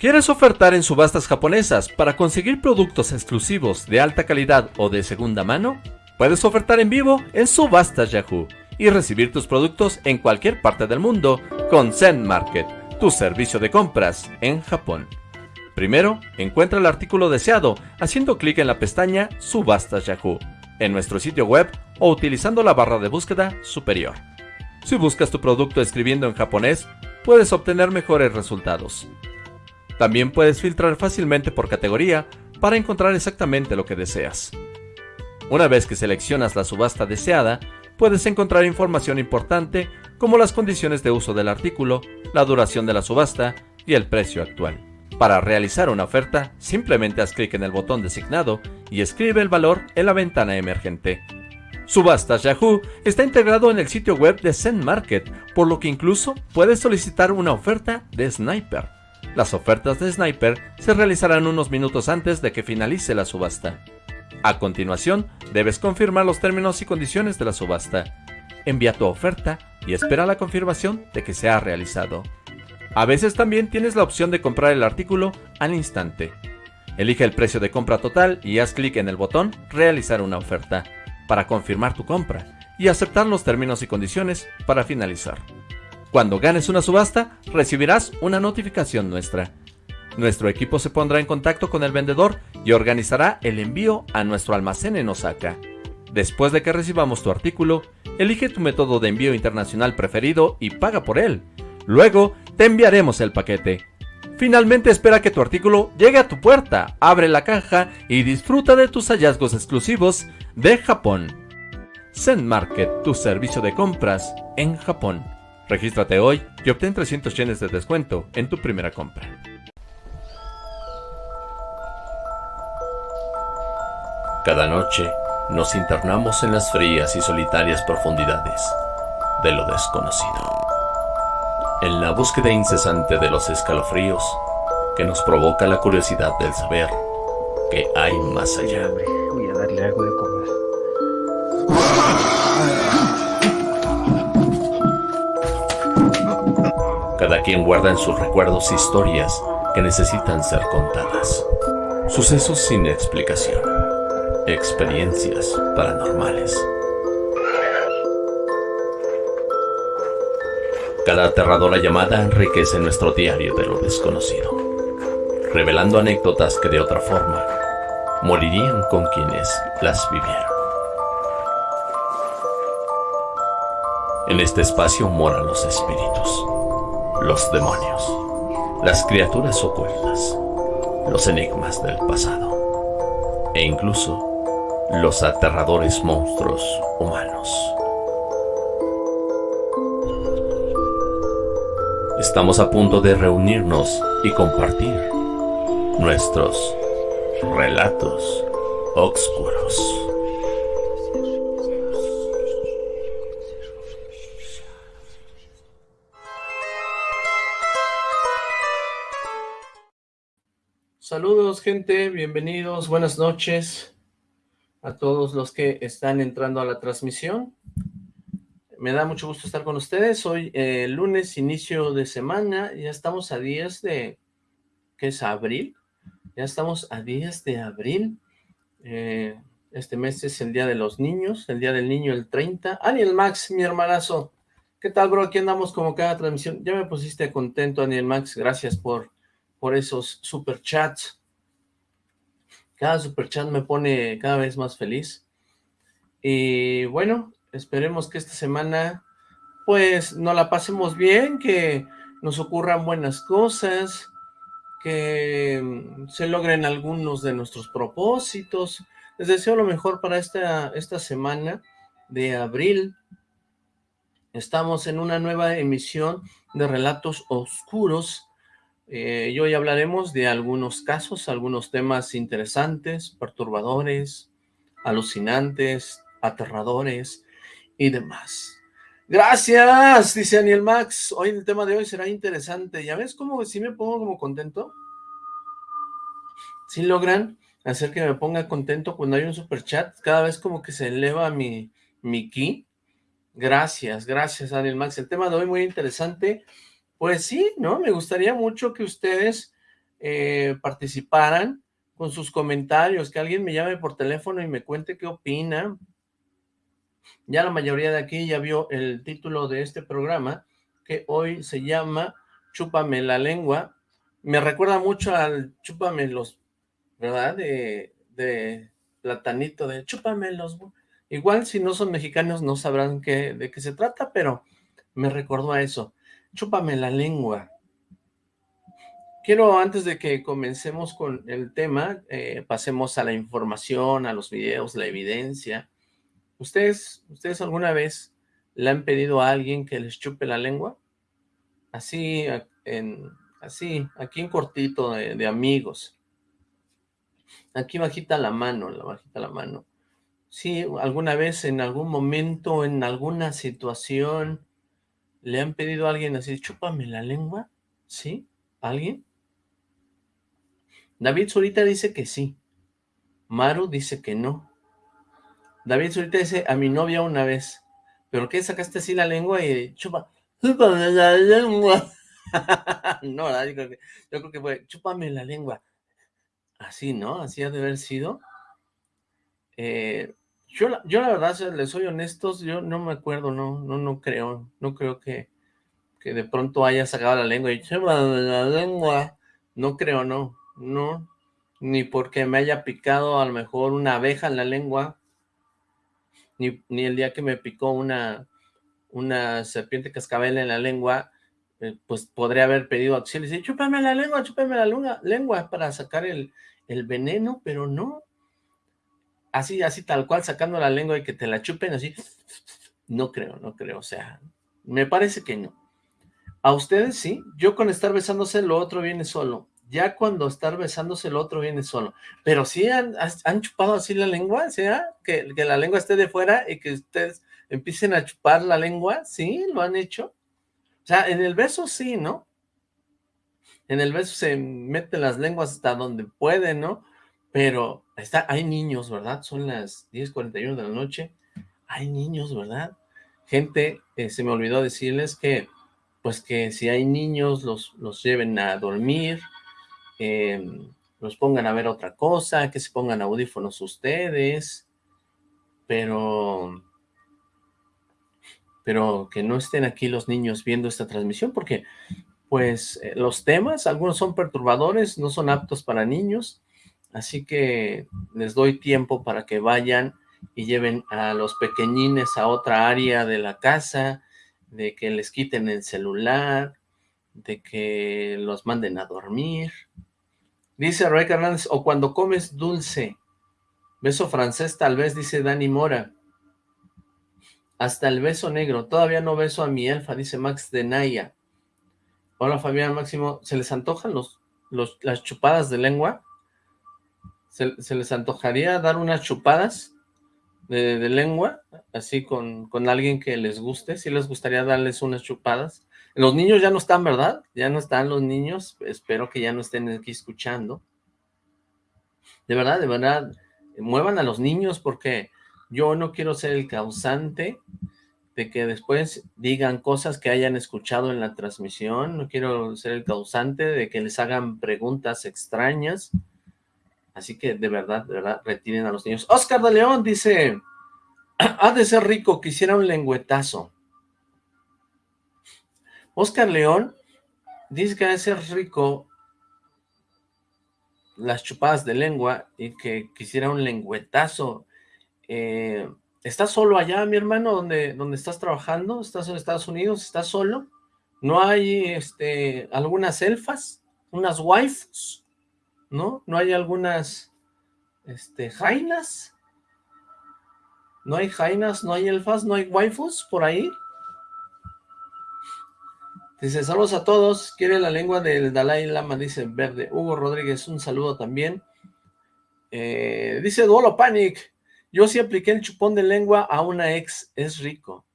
¿Quieres ofertar en subastas japonesas para conseguir productos exclusivos de alta calidad o de segunda mano? Puedes ofertar en vivo en Subastas Yahoo y recibir tus productos en cualquier parte del mundo con Zen Market, tu servicio de compras en Japón. Primero, encuentra el artículo deseado haciendo clic en la pestaña Subastas Yahoo en nuestro sitio web o utilizando la barra de búsqueda superior. Si buscas tu producto escribiendo en japonés, puedes obtener mejores resultados. También puedes filtrar fácilmente por categoría para encontrar exactamente lo que deseas. Una vez que seleccionas la subasta deseada, puedes encontrar información importante como las condiciones de uso del artículo, la duración de la subasta y el precio actual. Para realizar una oferta, simplemente haz clic en el botón designado y escribe el valor en la ventana emergente. Subastas Yahoo está integrado en el sitio web de Zen Market, por lo que incluso puedes solicitar una oferta de Sniper. Las ofertas de Sniper se realizarán unos minutos antes de que finalice la subasta. A continuación, debes confirmar los términos y condiciones de la subasta. Envía tu oferta y espera la confirmación de que se ha realizado. A veces también tienes la opción de comprar el artículo al instante. Elige el precio de compra total y haz clic en el botón Realizar una oferta para confirmar tu compra y aceptar los términos y condiciones para finalizar. Cuando ganes una subasta, recibirás una notificación nuestra. Nuestro equipo se pondrá en contacto con el vendedor y organizará el envío a nuestro almacén en Osaka. Después de que recibamos tu artículo, elige tu método de envío internacional preferido y paga por él. Luego, te enviaremos el paquete. Finalmente espera que tu artículo llegue a tu puerta, abre la caja y disfruta de tus hallazgos exclusivos de Japón. Zen Market, tu servicio de compras en Japón. Regístrate hoy y obtén 300 yenes de descuento en tu primera compra. Cada noche nos internamos en las frías y solitarias profundidades de lo desconocido. En la búsqueda incesante de los escalofríos que nos provoca la curiosidad del saber que hay más allá. Voy a darle algo de Cada quien guarda en sus recuerdos historias que necesitan ser contadas. Sucesos sin explicación. Experiencias paranormales. Cada aterradora llamada enriquece nuestro diario de lo desconocido, revelando anécdotas que de otra forma morirían con quienes las vivieron. En este espacio moran los espíritus los demonios, las criaturas ocultas, los enigmas del pasado e incluso los aterradores monstruos humanos. Estamos a punto de reunirnos y compartir nuestros relatos oscuros. Saludos gente, bienvenidos, buenas noches a todos los que están entrando a la transmisión. Me da mucho gusto estar con ustedes. Hoy eh, lunes, inicio de semana, ya estamos a días de... ¿qué es? ¿Abril? Ya estamos a días de abril. Eh, este mes es el Día de los Niños, el Día del Niño el 30. Aniel Max, mi hermanazo. ¿Qué tal, bro? Aquí andamos como cada transmisión. Ya me pusiste contento, Aniel Max. Gracias por por esos super chats. Cada super chat me pone cada vez más feliz. Y bueno, esperemos que esta semana pues nos la pasemos bien, que nos ocurran buenas cosas, que mm, se logren algunos de nuestros propósitos. Les deseo lo mejor para esta, esta semana de abril. Estamos en una nueva emisión de Relatos Oscuros eh, y hoy hablaremos de algunos casos, algunos temas interesantes, perturbadores, alucinantes, aterradores y demás. Gracias, dice Daniel Max. Hoy el tema de hoy será interesante. ¿Ya ves cómo si me pongo como contento? Si logran hacer que me ponga contento cuando hay un super chat, cada vez como que se eleva mi, mi ki. Gracias, gracias Daniel Max. El tema de hoy muy interesante. Pues sí, ¿no? Me gustaría mucho que ustedes eh, participaran con sus comentarios, que alguien me llame por teléfono y me cuente qué opina. Ya la mayoría de aquí ya vio el título de este programa, que hoy se llama Chúpame la lengua. Me recuerda mucho al Chúpame los, ¿verdad? De, de platanito, de Chúpame los... Igual si no son mexicanos no sabrán qué, de qué se trata, pero me recordó a eso. Chúpame la lengua. Quiero, antes de que comencemos con el tema, eh, pasemos a la información, a los videos, la evidencia. ¿Ustedes, ¿Ustedes alguna vez le han pedido a alguien que les chupe la lengua? Así, en, así aquí en cortito de, de amigos. Aquí bajita la mano, la bajita la mano. Sí, alguna vez, en algún momento, en alguna situación, le han pedido a alguien así, chúpame la lengua, ¿sí? ¿Alguien? David Zurita dice que sí. Maru dice que no. David Zurita dice, a mi novia una vez. ¿Pero qué? ¿Sacaste así la lengua y chupa? ¡Chúpame la lengua! no, yo creo, que, yo creo que fue, chúpame la lengua. Así, ¿no? Así ha de haber sido. Eh, yo, yo la verdad, les soy honestos, yo no me acuerdo, no, no, no creo, no creo que, que de pronto haya sacado la lengua y la lengua. No creo, no no, ni porque me haya picado a lo mejor una abeja en la lengua, ni, ni el día que me picó una, una serpiente cascabel en la lengua, eh, pues podría haber pedido auxilio y chúpame la lengua, chúpame la lengua, lengua para sacar el, el veneno, pero no, así, así tal cual, sacando la lengua y que te la chupen así, no creo, no creo, o sea, me parece que no. ¿A ustedes sí? Yo con estar besándose lo otro viene solo ya cuando estar besándose el otro viene solo. Pero sí han, chupado así la lengua, ¿sea? Que, que, la lengua esté de fuera y que ustedes empiecen a chupar la lengua, ¿sí? ¿Lo han hecho? O sea, en el beso sí, ¿no? En el beso se meten las lenguas hasta donde pueden, ¿no? Pero hay niños, ¿verdad? Son las 10.41 de la noche. Hay niños, ¿verdad? Gente, eh, se me olvidó decirles que, pues que si hay niños, los, los lleven a dormir, los pongan a ver otra cosa, que se pongan audífonos ustedes, pero, pero que no estén aquí los niños viendo esta transmisión, porque pues eh, los temas, algunos son perturbadores, no son aptos para niños, así que les doy tiempo para que vayan y lleven a los pequeñines a otra área de la casa, de que les quiten el celular, de que los manden a dormir, Dice Ray Hernández, o cuando comes dulce. Beso francés tal vez, dice Dani Mora. Hasta el beso negro. Todavía no beso a mi elfa, dice Max de Naya. Hola Fabián Máximo. ¿Se les antojan los, las chupadas de lengua? ¿Se, les antojaría dar unas chupadas de, lengua? Así con, con, alguien que les guste. ¿Sí les gustaría darles unas chupadas? Los niños ya no están, ¿verdad? Ya no están los niños. Espero que ya no estén aquí escuchando. De verdad, de verdad, muevan a los niños porque yo no quiero ser el causante de que después digan cosas que hayan escuchado en la transmisión. No quiero ser el causante de que les hagan preguntas extrañas. Así que de verdad, de verdad, retiren a los niños. Oscar de León dice, ha de ser rico, quisiera un lengüetazo. Oscar León dice que debe ser rico las chupadas de lengua y que quisiera un lengüetazo. Eh, ¿Estás solo allá, mi hermano, donde, donde estás trabajando? ¿Estás en Estados Unidos? ¿Estás solo? ¿No hay este, algunas elfas? ¿Unas waifus? ¿No? ¿No hay algunas este, jainas? ¿No hay jainas? ¿No hay elfas? ¿No hay waifus por ahí? Dice, saludos a todos, quiere la lengua del Dalai Lama, dice Verde. Hugo Rodríguez, un saludo también. Eh, dice Duolo Panic, yo sí apliqué el chupón de lengua a una ex, es rico.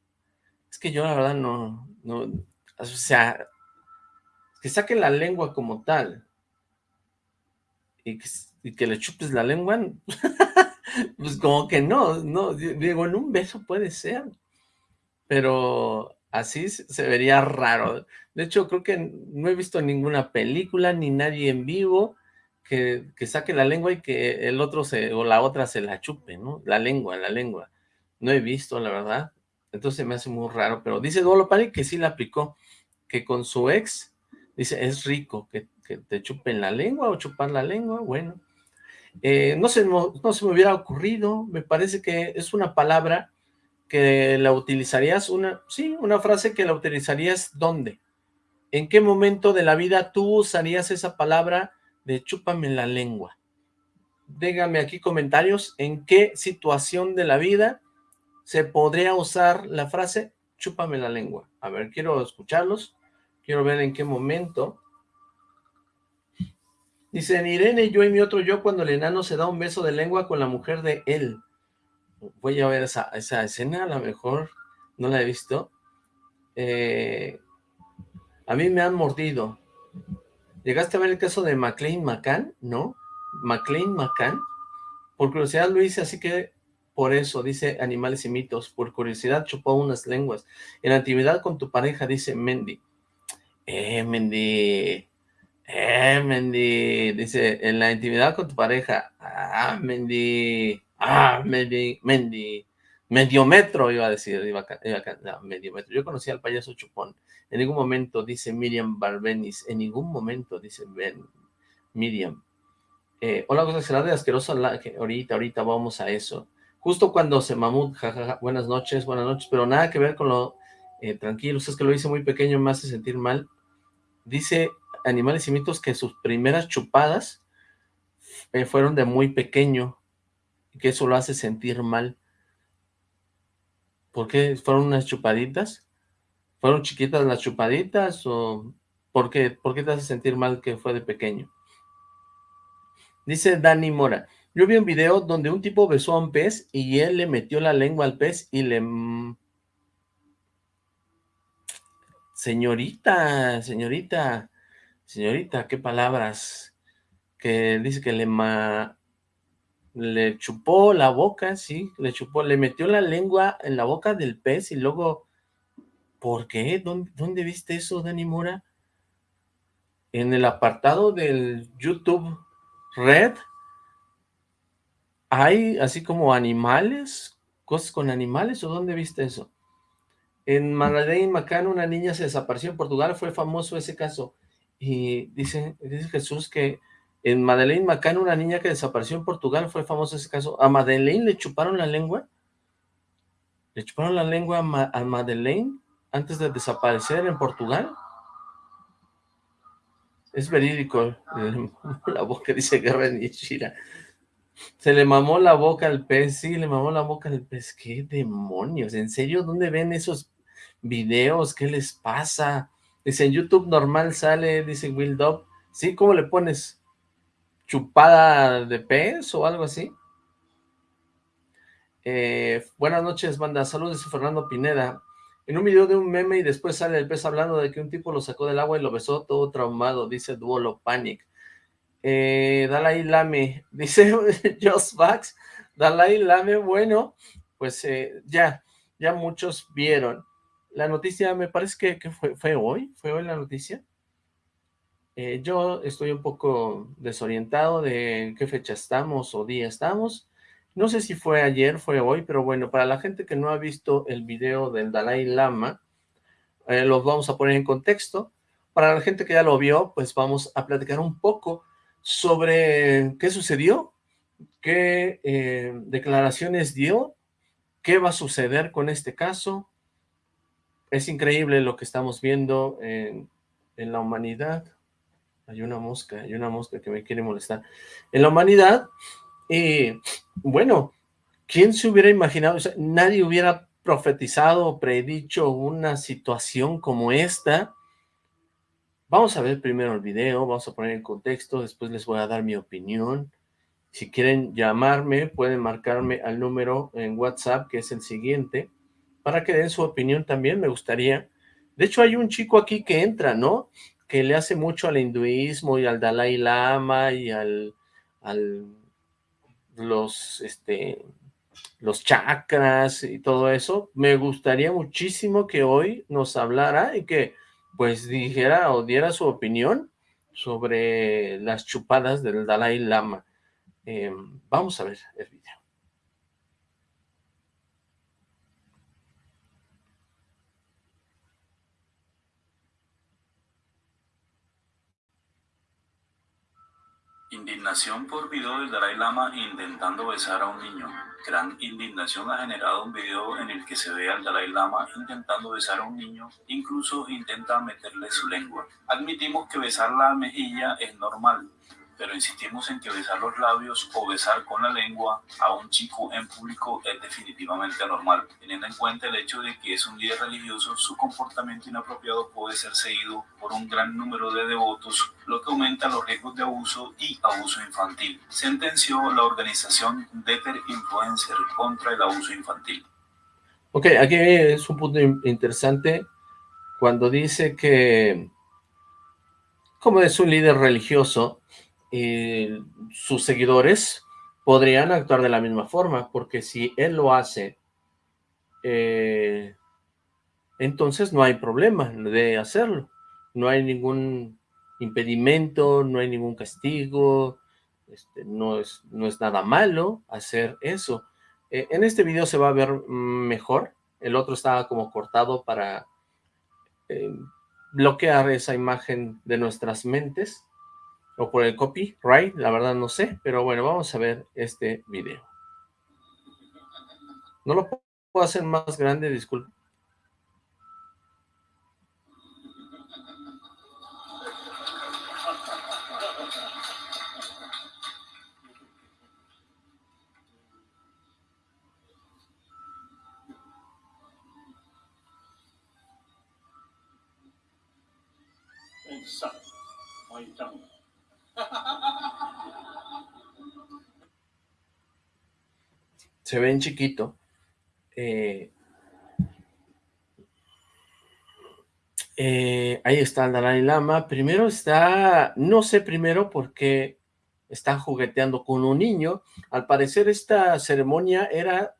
Es que yo la verdad no, no, o sea, que saquen la lengua como tal y que, que le chupes la lengua, pues como que no, no, digo, en un beso puede ser, pero Así se vería raro. De hecho, creo que no he visto ninguna película ni nadie en vivo que, saque la lengua y que el otro se, o la otra se la chupe, ¿no? La lengua, la lengua. No he visto, la verdad. Entonces me hace muy raro, pero dice Duolo Pani que sí la aplicó, que con su ex, dice, es rico que, te chupen la lengua o chupar la lengua, bueno. Eh, no, se, no se me hubiera ocurrido, me parece que es una palabra que la utilizarías, una, sí, una frase que la utilizarías ¿dónde? ¿En qué momento de la vida tú usarías esa palabra de chúpame la lengua? Dígame aquí comentarios, ¿en qué situación de la vida se podría usar la frase chúpame la lengua? A ver, quiero escucharlos, quiero ver en qué momento. Dicen, Irene, yo y mi otro yo cuando el enano se da un beso de lengua con la mujer de él voy a ver esa, escena, a lo mejor no la he visto. Eh, a mí me han mordido. ¿Llegaste a ver el caso de McLean McCann? ¿No? ¿McLean McCann? Por curiosidad lo hice, así que por eso, dice Animales y Mitos. Por curiosidad chupó unas lenguas. En la actividad con tu pareja, dice Mendy. Eh, Mendy. Eh, Mendy. Dice, en la intimidad con tu pareja. Ah, Mendy. Ah, Mendy, Mendy, Mediometro, iba a decir, iba a, Mediometro. Yo conocí al payaso Chupón. En ningún momento, dice Miriam Barbenis, en ningún momento, dice Miriam. Eh, hola, cosa será de asqueroso, que ahorita, ahorita vamos a eso. Justo cuando se mamut, jajaja, buenas noches, buenas noches, pero nada que ver con lo eh, tranquilo, es que lo hice muy pequeño, me hace sentir mal. Dice Animales y Mitos que sus primeras chupadas eh, fueron de muy pequeño, que eso lo hace sentir mal. ¿Por qué? ¿Fueron unas chupaditas? ¿Fueron chiquitas las chupaditas? ¿O por qué, por qué te hace sentir mal que fue de pequeño? Dice Dani Mora, yo vi un video donde un tipo besó a un pez y él le metió la lengua al pez y le... Señorita, señorita, señorita, qué palabras. Que dice que le chupó la boca, sí, le chupó, le metió la lengua en la boca del pez y luego, ¿por qué? ¿Dónde, viste eso, Dani Mora? En el apartado del YouTube Red, hay así como animales, cosas con animales, ¿o dónde viste eso? En Madeleine Macano, una niña se desapareció en Portugal, fue famoso ese caso, y dice, dice Jesús que en Madeleine McCann, una niña que desapareció en Portugal, fue famoso ese caso. ¿A Madeleine le chuparon la lengua? ¿Le chuparon la lengua a, Madeleine antes de desaparecer en Portugal? Es verídico. La boca dice Guerra Nishira. Se le mamó la boca al pez. Sí, le mamó la boca al pez. ¿Qué demonios? ¿En serio? ¿Dónde ven esos videos? ¿Qué les pasa? Dice, en YouTube normal sale, dice Will Dog. Sí, ¿cómo le pones? chupada de pez o algo así. Eh, buenas noches, banda. Saludos, Fernando Pineda. En un video de un meme y después sale el pez hablando de que un tipo lo sacó del agua y lo besó todo traumado, dice Duolo Panic. Eh, Dalai Lame, dice Just Vax. Dalai Lame, bueno, pues eh, ya, ya muchos vieron. La noticia me parece que, fue, hoy, fue hoy la noticia. Eh, yo estoy un poco desorientado de qué fecha estamos o día estamos. No sé si fue ayer, fue hoy, pero bueno, para la gente que no ha visto el video del Dalai Lama, eh, los vamos a poner en contexto. Para la gente que ya lo vio, pues vamos a platicar un poco sobre qué sucedió, qué eh, declaraciones dio, qué va a suceder con este caso. Es increíble lo que estamos viendo en la humanidad hay una mosca, hay una mosca que me quiere molestar. En la humanidad, eh, bueno, ¿quién se hubiera imaginado? nadie hubiera profetizado o predicho una situación como esta. Vamos a ver primero el video, vamos a poner en contexto, después les voy a dar mi opinión. Si quieren llamarme, pueden marcarme al número en WhatsApp, que es el siguiente, para que den su opinión también, me gustaría. De hecho, hay un chico aquí que entra, ¿no? que le hace mucho al hinduismo y al Dalai Lama y al, al los, este, los chakras y todo eso, me gustaría muchísimo que hoy nos hablara y que pues dijera o diera su opinión sobre las chupadas del Dalai Lama. Em, vamos a ver el video. Indignación por video del Dalai Lama intentando besar a un niño. Gran indignación ha generado un video en el que se ve al Dalai Lama intentando besar a un niño, incluso intenta meterle su lengua. Admitimos que besar la mejilla es normal, pero insistimos en que besar los labios o besar con la lengua a un chico en público es definitivamente anormal. Teniendo en cuenta el hecho de que es un líder religioso, su comportamiento inapropiado puede ser seguido por un gran número de devotos, lo que aumenta los riesgos de abuso y abuso infantil. Sentenció la organización Deter Influencer contra el abuso infantil. Ok, aquí es un punto interesante cuando dice que como es un líder religioso, y sus seguidores podrían actuar de la misma forma, porque si él lo hace, eh, entonces no hay problema de hacerlo. No hay ningún impedimento, no hay ningún castigo, este, no, es, no es nada malo hacer eso. Eh, en este video se va a ver mejor, el otro estaba como cortado para eh, bloquear esa imagen de nuestras mentes, o por el copyright, la verdad no sé, pero bueno, vamos a ver este video. No lo puedo hacer más grande, disculpe. Se ven chiquito. Eh, eh, ahí está el Dalai Lama. Primero está, no sé primero por qué está jugueteando con un niño. Al parecer esta ceremonia era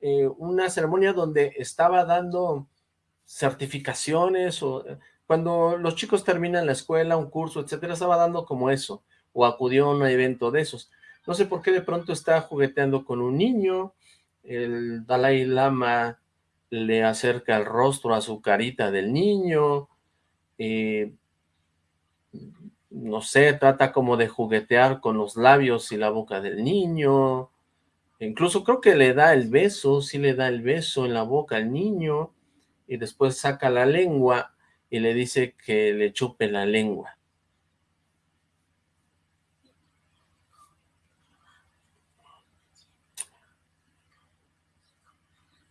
eh, una ceremonia donde estaba dando certificaciones o cuando los chicos terminan la escuela, un curso, etcétera, estaba dando como eso, o acudió a un evento de esos. No sé por qué de pronto está jugueteando con un niño, el Dalai Lama le acerca el rostro a su carita del niño, eh, no sé, trata como de juguetear con los labios y la boca del niño, incluso creo que le da el beso, sí le da el beso en la boca al niño, y después saca la lengua y le dice que le chupe la lengua.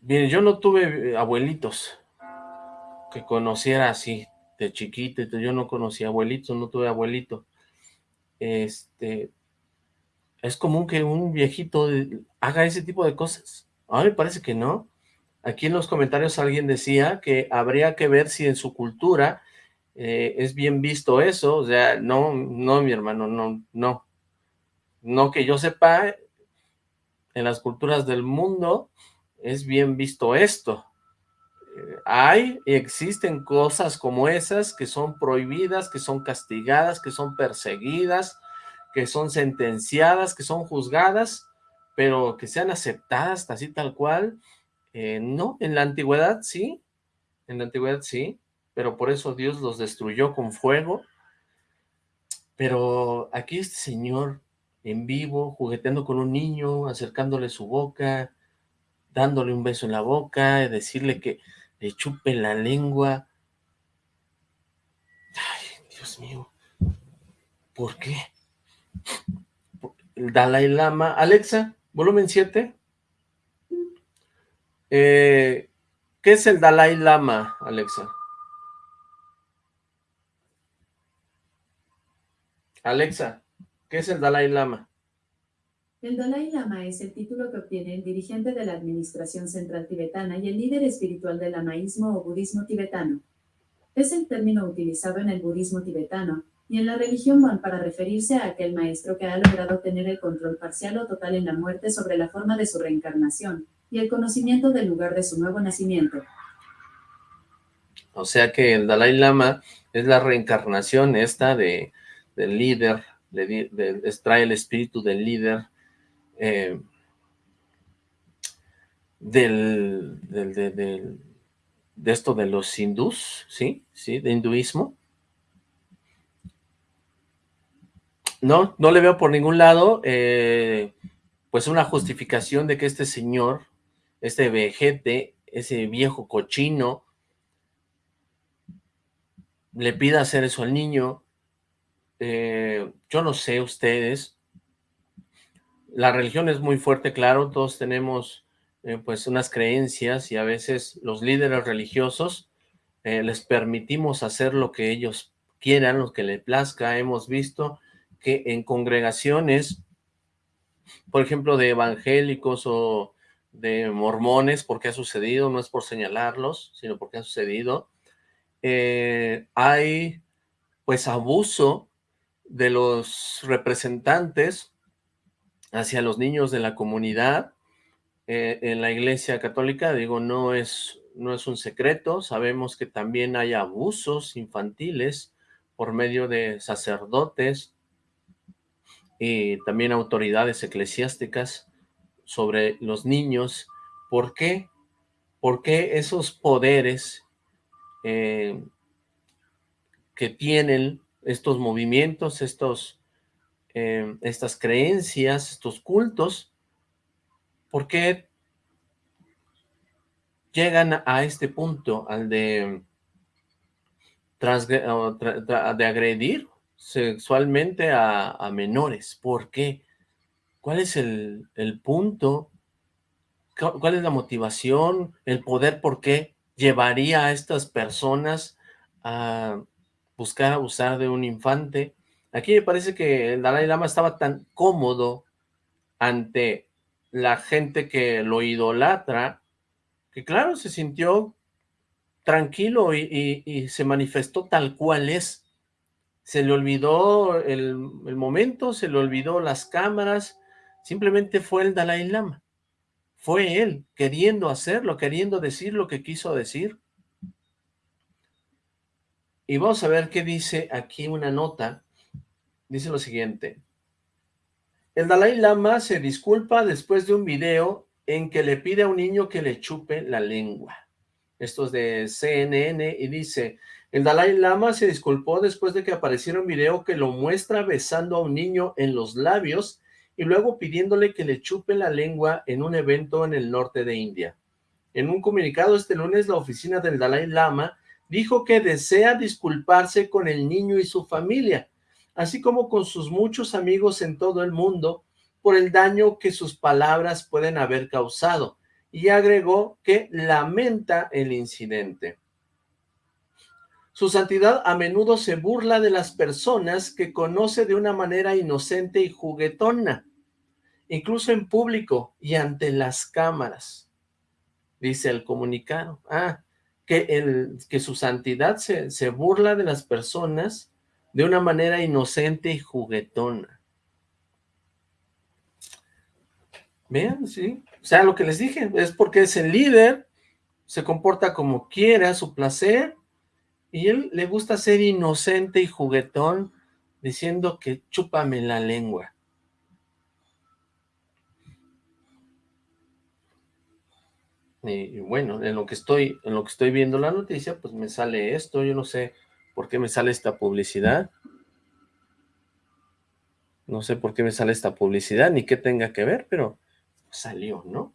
Bien, yo no tuve eh, abuelitos que conociera así, de chiquito, yo no conocía abuelitos, no tuve abuelito. Este, es común que un viejito haga ese tipo de cosas. A mí me parece que no. Aquí en los comentarios alguien decía que habría que ver si en su cultura eh, es bien visto eso, o sea, no, no, mi hermano, no, no. No que yo sepa, en las culturas del mundo, es bien visto esto. Eh, hay y existen cosas como esas que son prohibidas, que son castigadas, que son perseguidas, que son sentenciadas, que son juzgadas, pero que sean aceptadas así tal cual, eh, no, en la antigüedad sí, en la antigüedad sí, pero por eso Dios los destruyó con fuego, pero aquí este señor en vivo, jugueteando con un niño, acercándole su boca, dándole un beso en la boca, decirle que le chupe la lengua. Ay, Dios mío, ¿por qué? El Dalai Lama. Alexa, volumen 7. Eh, ¿Qué es el Dalai Lama, Alexa? Alexa, ¿qué es el Dalai Lama? El Dalai Lama es el título que obtiene el dirigente de la Administración Central Tibetana y el líder espiritual del lamaísmo o budismo tibetano. Es el término utilizado en el budismo tibetano, y en la religión van para referirse a aquel maestro que ha logrado tener el control parcial o total en la muerte sobre la forma de su reencarnación y el conocimiento del lugar de su nuevo nacimiento. O sea que el Dalai Lama es la reencarnación esta de, del líder, de, el espíritu del líder eh, del, de esto de los hindús, ¿sí? ¿Sí? De hinduismo. No, no le veo por ningún lado, eh, pues una justificación de que este señor, este vejete, ese viejo cochino, le pida hacer eso al niño. Eh, yo no sé ustedes, la religión es muy fuerte, claro, todos tenemos eh, pues unas creencias y a veces los líderes religiosos les permitimos hacer lo que ellos quieran, lo que les plazca. Hemos visto que en congregaciones, por ejemplo, de evangélicos o de mormones, porque ha sucedido, no es por señalarlos, sino porque ha sucedido, eh, hay pues abuso de los representantes hacia los niños de la comunidad eh, en la iglesia católica, digo, no es, no es un secreto, sabemos que también hay abusos infantiles por medio de sacerdotes, y también autoridades eclesiásticas sobre los niños. ¿Por qué? Porque esos poderes eh, que tienen estos movimientos, estos, eh, estas creencias, estos cultos, ¿por qué llegan a este punto, al de, de agredir sexualmente a, menores. ¿Por qué? ¿Cuál es el, punto? ¿Cuál es la motivación? ¿El poder por qué llevaría a estas personas a buscar abusar de un infante? Aquí me parece que el Dalai Lama estaba tan cómodo ante la gente que lo idolatra, que claro, se sintió tranquilo y se manifestó tal cual es se le olvidó el, momento, se le olvidó las cámaras, simplemente fue el Dalai Lama. Fue él queriendo hacerlo, queriendo decir lo que quiso decir. Y vamos a ver qué dice aquí una nota. Dice lo siguiente. El Dalai Lama se disculpa después de un video en que le pide a un niño que le chupe la lengua. Esto es de CNN y dice, el Dalai Lama se disculpó después de que apareciera un video que lo muestra besando a un niño en los labios y luego pidiéndole que le chupe la lengua en un evento en el norte de India. En un comunicado este lunes, la oficina del Dalai Lama dijo que desea disculparse con el niño y su familia, así como con sus muchos amigos en todo el mundo por el daño que sus palabras pueden haber causado, y agregó que lamenta el incidente. Su santidad a menudo se burla de las personas que conoce de una manera inocente y juguetona, incluso en público y ante las cámaras, dice el comunicado. Ah, que, el, que su santidad se, se burla de las personas de una manera inocente y juguetona. Vean, sí. O sea, lo que les dije, es porque es el líder, se comporta como quiere a su placer, y él le gusta ser inocente y juguetón, diciendo que chúpame la lengua. Y bueno, en lo que estoy, en lo que estoy viendo la noticia, pues me sale esto, yo no sé por qué me sale esta publicidad. No sé por qué me sale esta publicidad, ni qué tenga que ver, pero salió, ¿no?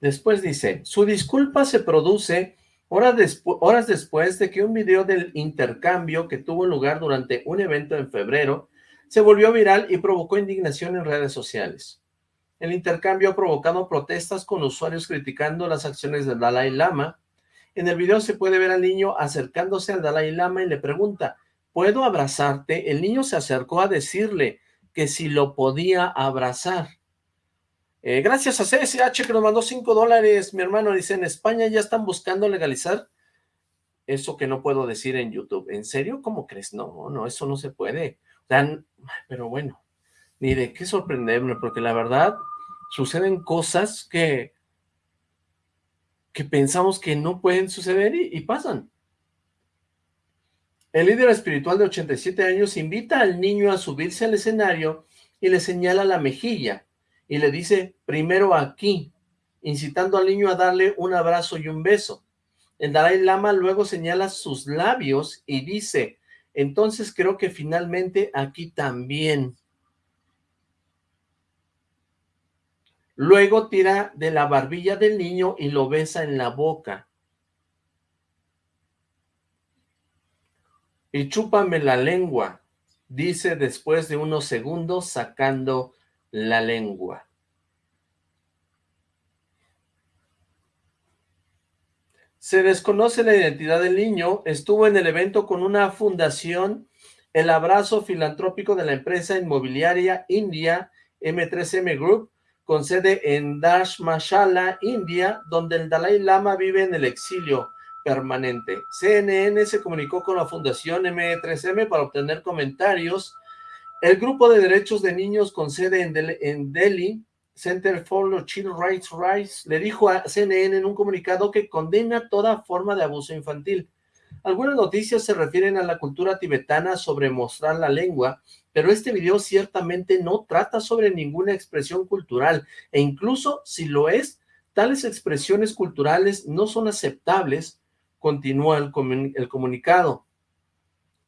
Después dice, su disculpa se produce Horas, después de que un video del intercambio que tuvo lugar durante un evento en febrero se volvió viral y provocó indignación en redes sociales. El intercambio ha provocado protestas con usuarios criticando las acciones del Dalai Lama. En el video se puede ver al niño acercándose al Dalai Lama y le pregunta, ¿puedo abrazarte? El niño se acercó a decirle que si lo podía abrazar. Eh, gracias a CSH que nos mandó 5 dólares, mi hermano dice, en España ya están buscando legalizar eso que no puedo decir en YouTube. ¿En serio? ¿Cómo crees? No, no, eso no se puede. Pero bueno, ni de qué sorprenderme, porque la verdad suceden cosas que, que pensamos que no pueden suceder y, pasan. El líder espiritual de 87 años invita al niño a subirse al escenario y le señala la mejilla y le dice, primero aquí, incitando al niño a darle un abrazo y un beso. El Dalai Lama luego señala sus labios y dice, entonces creo que finalmente aquí también. Luego tira de la barbilla del niño y lo besa en la boca. Y chúpame la lengua, dice después de unos segundos sacando la lengua. Se desconoce la identidad del niño, estuvo en el evento con una fundación, el abrazo filantrópico de la empresa inmobiliaria India M3M Group, con sede en Dashmashala, India, donde el Dalai Lama vive en el exilio permanente. CNN se comunicó con la fundación M3M para obtener comentarios. El grupo de derechos de niños con sede en Delhi Center for Child Rights Rights le dijo a CNN en un comunicado que condena toda forma de abuso infantil. Algunas noticias se refieren a la cultura tibetana sobre mostrar la lengua, pero este video ciertamente no trata sobre ninguna expresión cultural, e incluso si lo es, tales expresiones culturales no son aceptables, continúa el, el comunicado.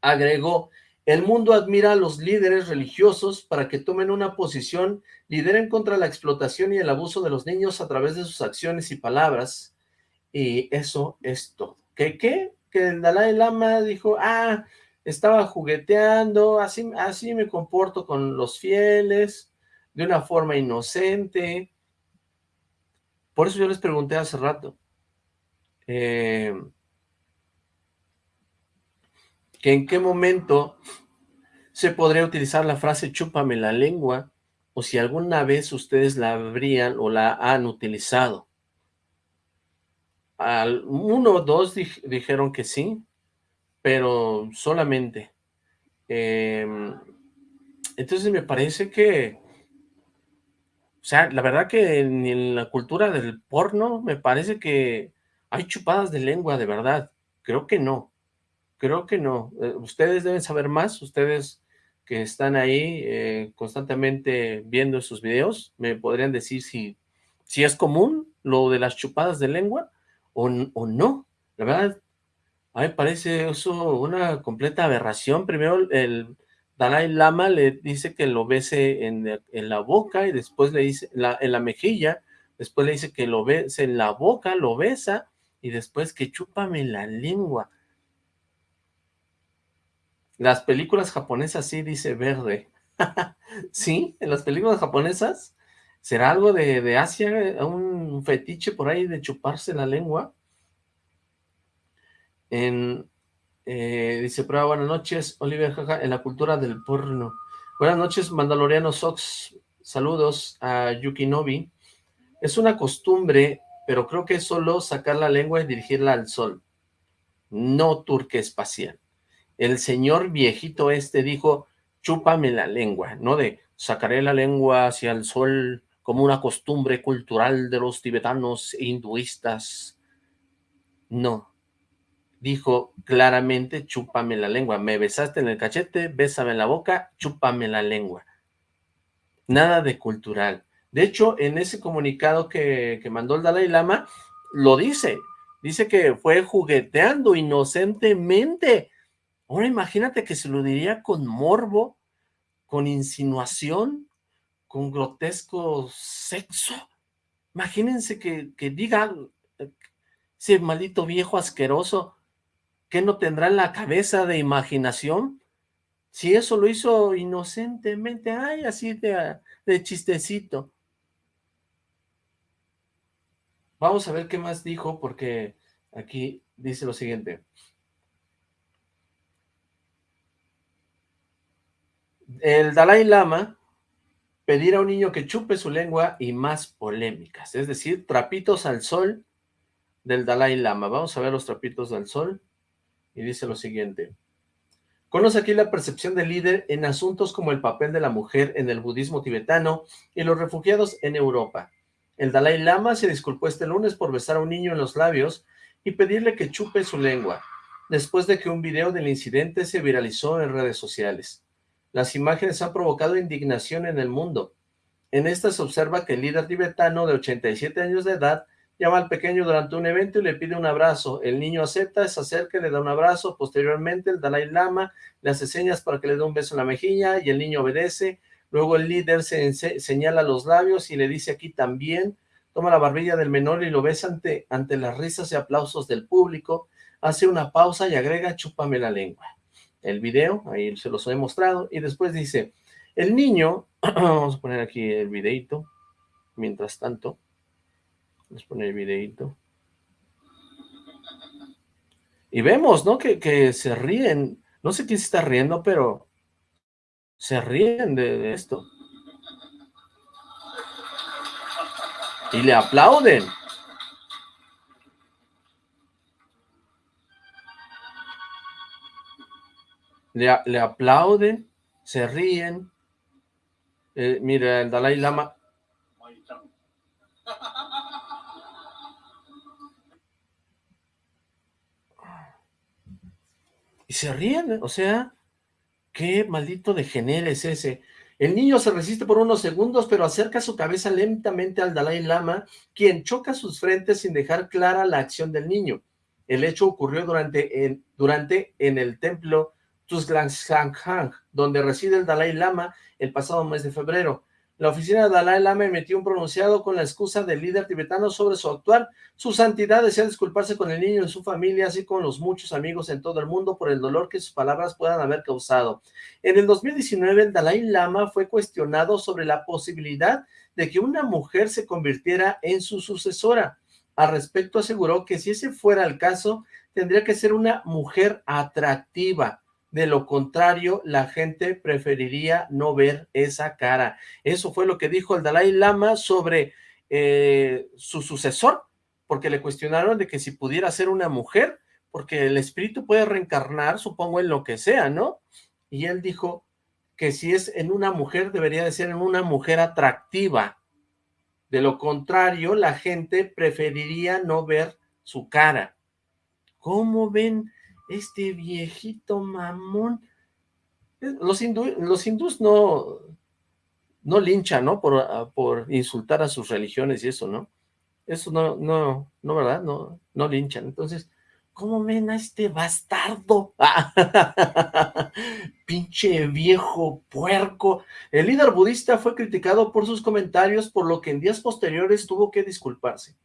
Agregó, el mundo admira a los líderes religiosos para que tomen una posición, lideren contra la explotación y el abuso de los niños a través de sus acciones y palabras. Y eso es todo. ¿Qué qué? Que el Dalai Lama dijo, ah, estaba jugueteando, así, así me comporto con los fieles, de una forma inocente. Por eso yo les pregunté hace rato, eh, que en qué momento se podría utilizar la frase chúpame la lengua, o si alguna vez ustedes la habrían o la han utilizado. Al, uno o dos dijeron que sí, pero solamente. Em, entonces me parece que, o sea, la verdad que en la cultura del porno me parece que hay chupadas de lengua, de verdad. Creo que no. Creo que no. Eh, ustedes deben saber más, ustedes que están ahí eh, constantemente viendo sus videos, me podrían decir si, si es común lo de las chupadas de lengua o, o no. La verdad, a mí me parece eso una completa aberración. Primero el Dalai Lama le dice que lo bese en, en la boca y después le dice en la mejilla, después le dice que lo bese en la boca, lo besa y después que chúpame la lengua. Las películas japonesas sí dice verde. ¿Sí? ¿En las películas japonesas? ¿Será algo de, Asia? ¿Un fetiche por ahí de chuparse la lengua? En, eh, dice, prueba, buenas noches, Oliver, jaja, en la cultura del porno. Buenas noches, Mandaloriano Sox. Saludos a Yukinobi. Es una costumbre, pero creo que es solo sacar la lengua y dirigirla al sol. No turque espacial el señor viejito este dijo, chúpame la lengua, no de sacaré la lengua hacia el sol como una costumbre cultural de los tibetanos e hinduistas. No, dijo claramente, chúpame la lengua, me besaste en el cachete, bésame la boca, chúpame la lengua. Nada de cultural. De hecho, en ese comunicado que, que mandó el Dalai Lama, lo dice, dice que fue jugueteando inocentemente Ahora imagínate que se lo diría con morbo, con insinuación, con grotesco sexo. Imagínense que, que diga ese maldito viejo asqueroso, que no tendrá en la cabeza de imaginación? Si eso lo hizo inocentemente, ay, así de, de chistecito. Vamos a ver qué más dijo, porque aquí dice lo siguiente. el Dalai Lama pedir a un niño que chupe su lengua y más polémicas, es decir, trapitos al sol del Dalai Lama. Vamos a ver los trapitos al sol. Y dice lo siguiente. Conoce aquí la percepción del líder en asuntos como el papel de la mujer en el budismo tibetano y los refugiados en Europa. El Dalai Lama se disculpó este lunes por besar a un niño en los labios y pedirle que chupe su lengua, después de que un video del incidente se viralizó en redes sociales. Las imágenes han provocado indignación en el mundo. En esta se observa que el líder tibetano de 87 años de edad llama al pequeño durante un evento y le pide un abrazo. El niño acepta, se acerca le da un abrazo. Posteriormente, el Dalai Lama le hace señas para que le dé un beso en la mejilla y el niño obedece. Luego el líder se señala los labios y le dice aquí también. Toma la barbilla del menor y lo besa ante, ante las risas y aplausos del público. Hace una pausa y agrega, chúpame la lengua. El video, ahí se los he mostrado. Y después dice, el niño, vamos a poner aquí el videito, mientras tanto. Vamos a poner el videito. Y vemos, ¿no? Que, se ríen. No sé quién se está riendo, pero se ríen de, esto. Y le aplauden. Le, le, aplauden, se ríen. Eh, mira, el Dalai Lama y se ríen, o sea, qué maldito degenere es ese. El niño se resiste por unos segundos, pero acerca su cabeza lentamente al Dalai Lama, quien choca sus frentes sin dejar clara la acción del niño. El hecho ocurrió durante en, durante en el templo Tuzlangshanghang, donde reside el Dalai Lama el pasado mes de febrero. La oficina de Dalai Lama emitió un pronunciado con la excusa del líder tibetano sobre su actuar. Su santidad desea disculparse con el niño y su familia, así como los muchos amigos en todo el mundo por el dolor que sus palabras puedan haber causado. En el 2019, el Dalai Lama fue cuestionado sobre la posibilidad de que una mujer se convirtiera en su sucesora. Al respecto aseguró que si ese fuera el caso, tendría que ser una mujer atractiva, de lo contrario, la gente preferiría no ver esa cara. Eso fue lo que dijo el Dalai Lama sobre eh, su sucesor, porque le cuestionaron de que si pudiera ser una mujer, porque el espíritu puede reencarnar, supongo, en lo que sea, ¿no? Y él dijo que si es en una mujer, debería de ser en una mujer atractiva. De lo contrario, la gente preferiría no ver su cara. ¿Cómo ven este viejito mamón. Eh, los, los hindús no, no linchan, ¿no? Por, ah, por insultar a sus religiones y eso, ¿no? Eso no, no, no, ¿verdad? No, no linchan. Entonces, ¿cómo ven a este bastardo? Pinche viejo puerco. El líder budista fue criticado por sus comentarios, por lo que en días posteriores tuvo que disculparse.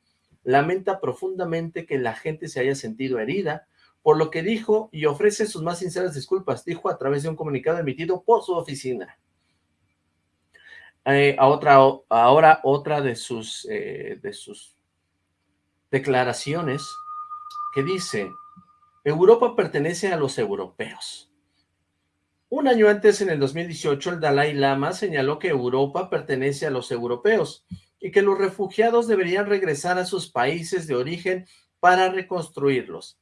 Lamenta profundamente que la gente se haya sentido herida, por lo que dijo y ofrece sus más sinceras disculpas, dijo a través de un comunicado emitido por su oficina. Eh, a otra, ahora otra de sus, eh, de sus declaraciones que dice, Europa pertenece a los europeos. Un año antes, en el 2018, el Dalai Lama señaló que Europa pertenece a los europeos y que los refugiados deberían regresar a sus países de origen para reconstruirlos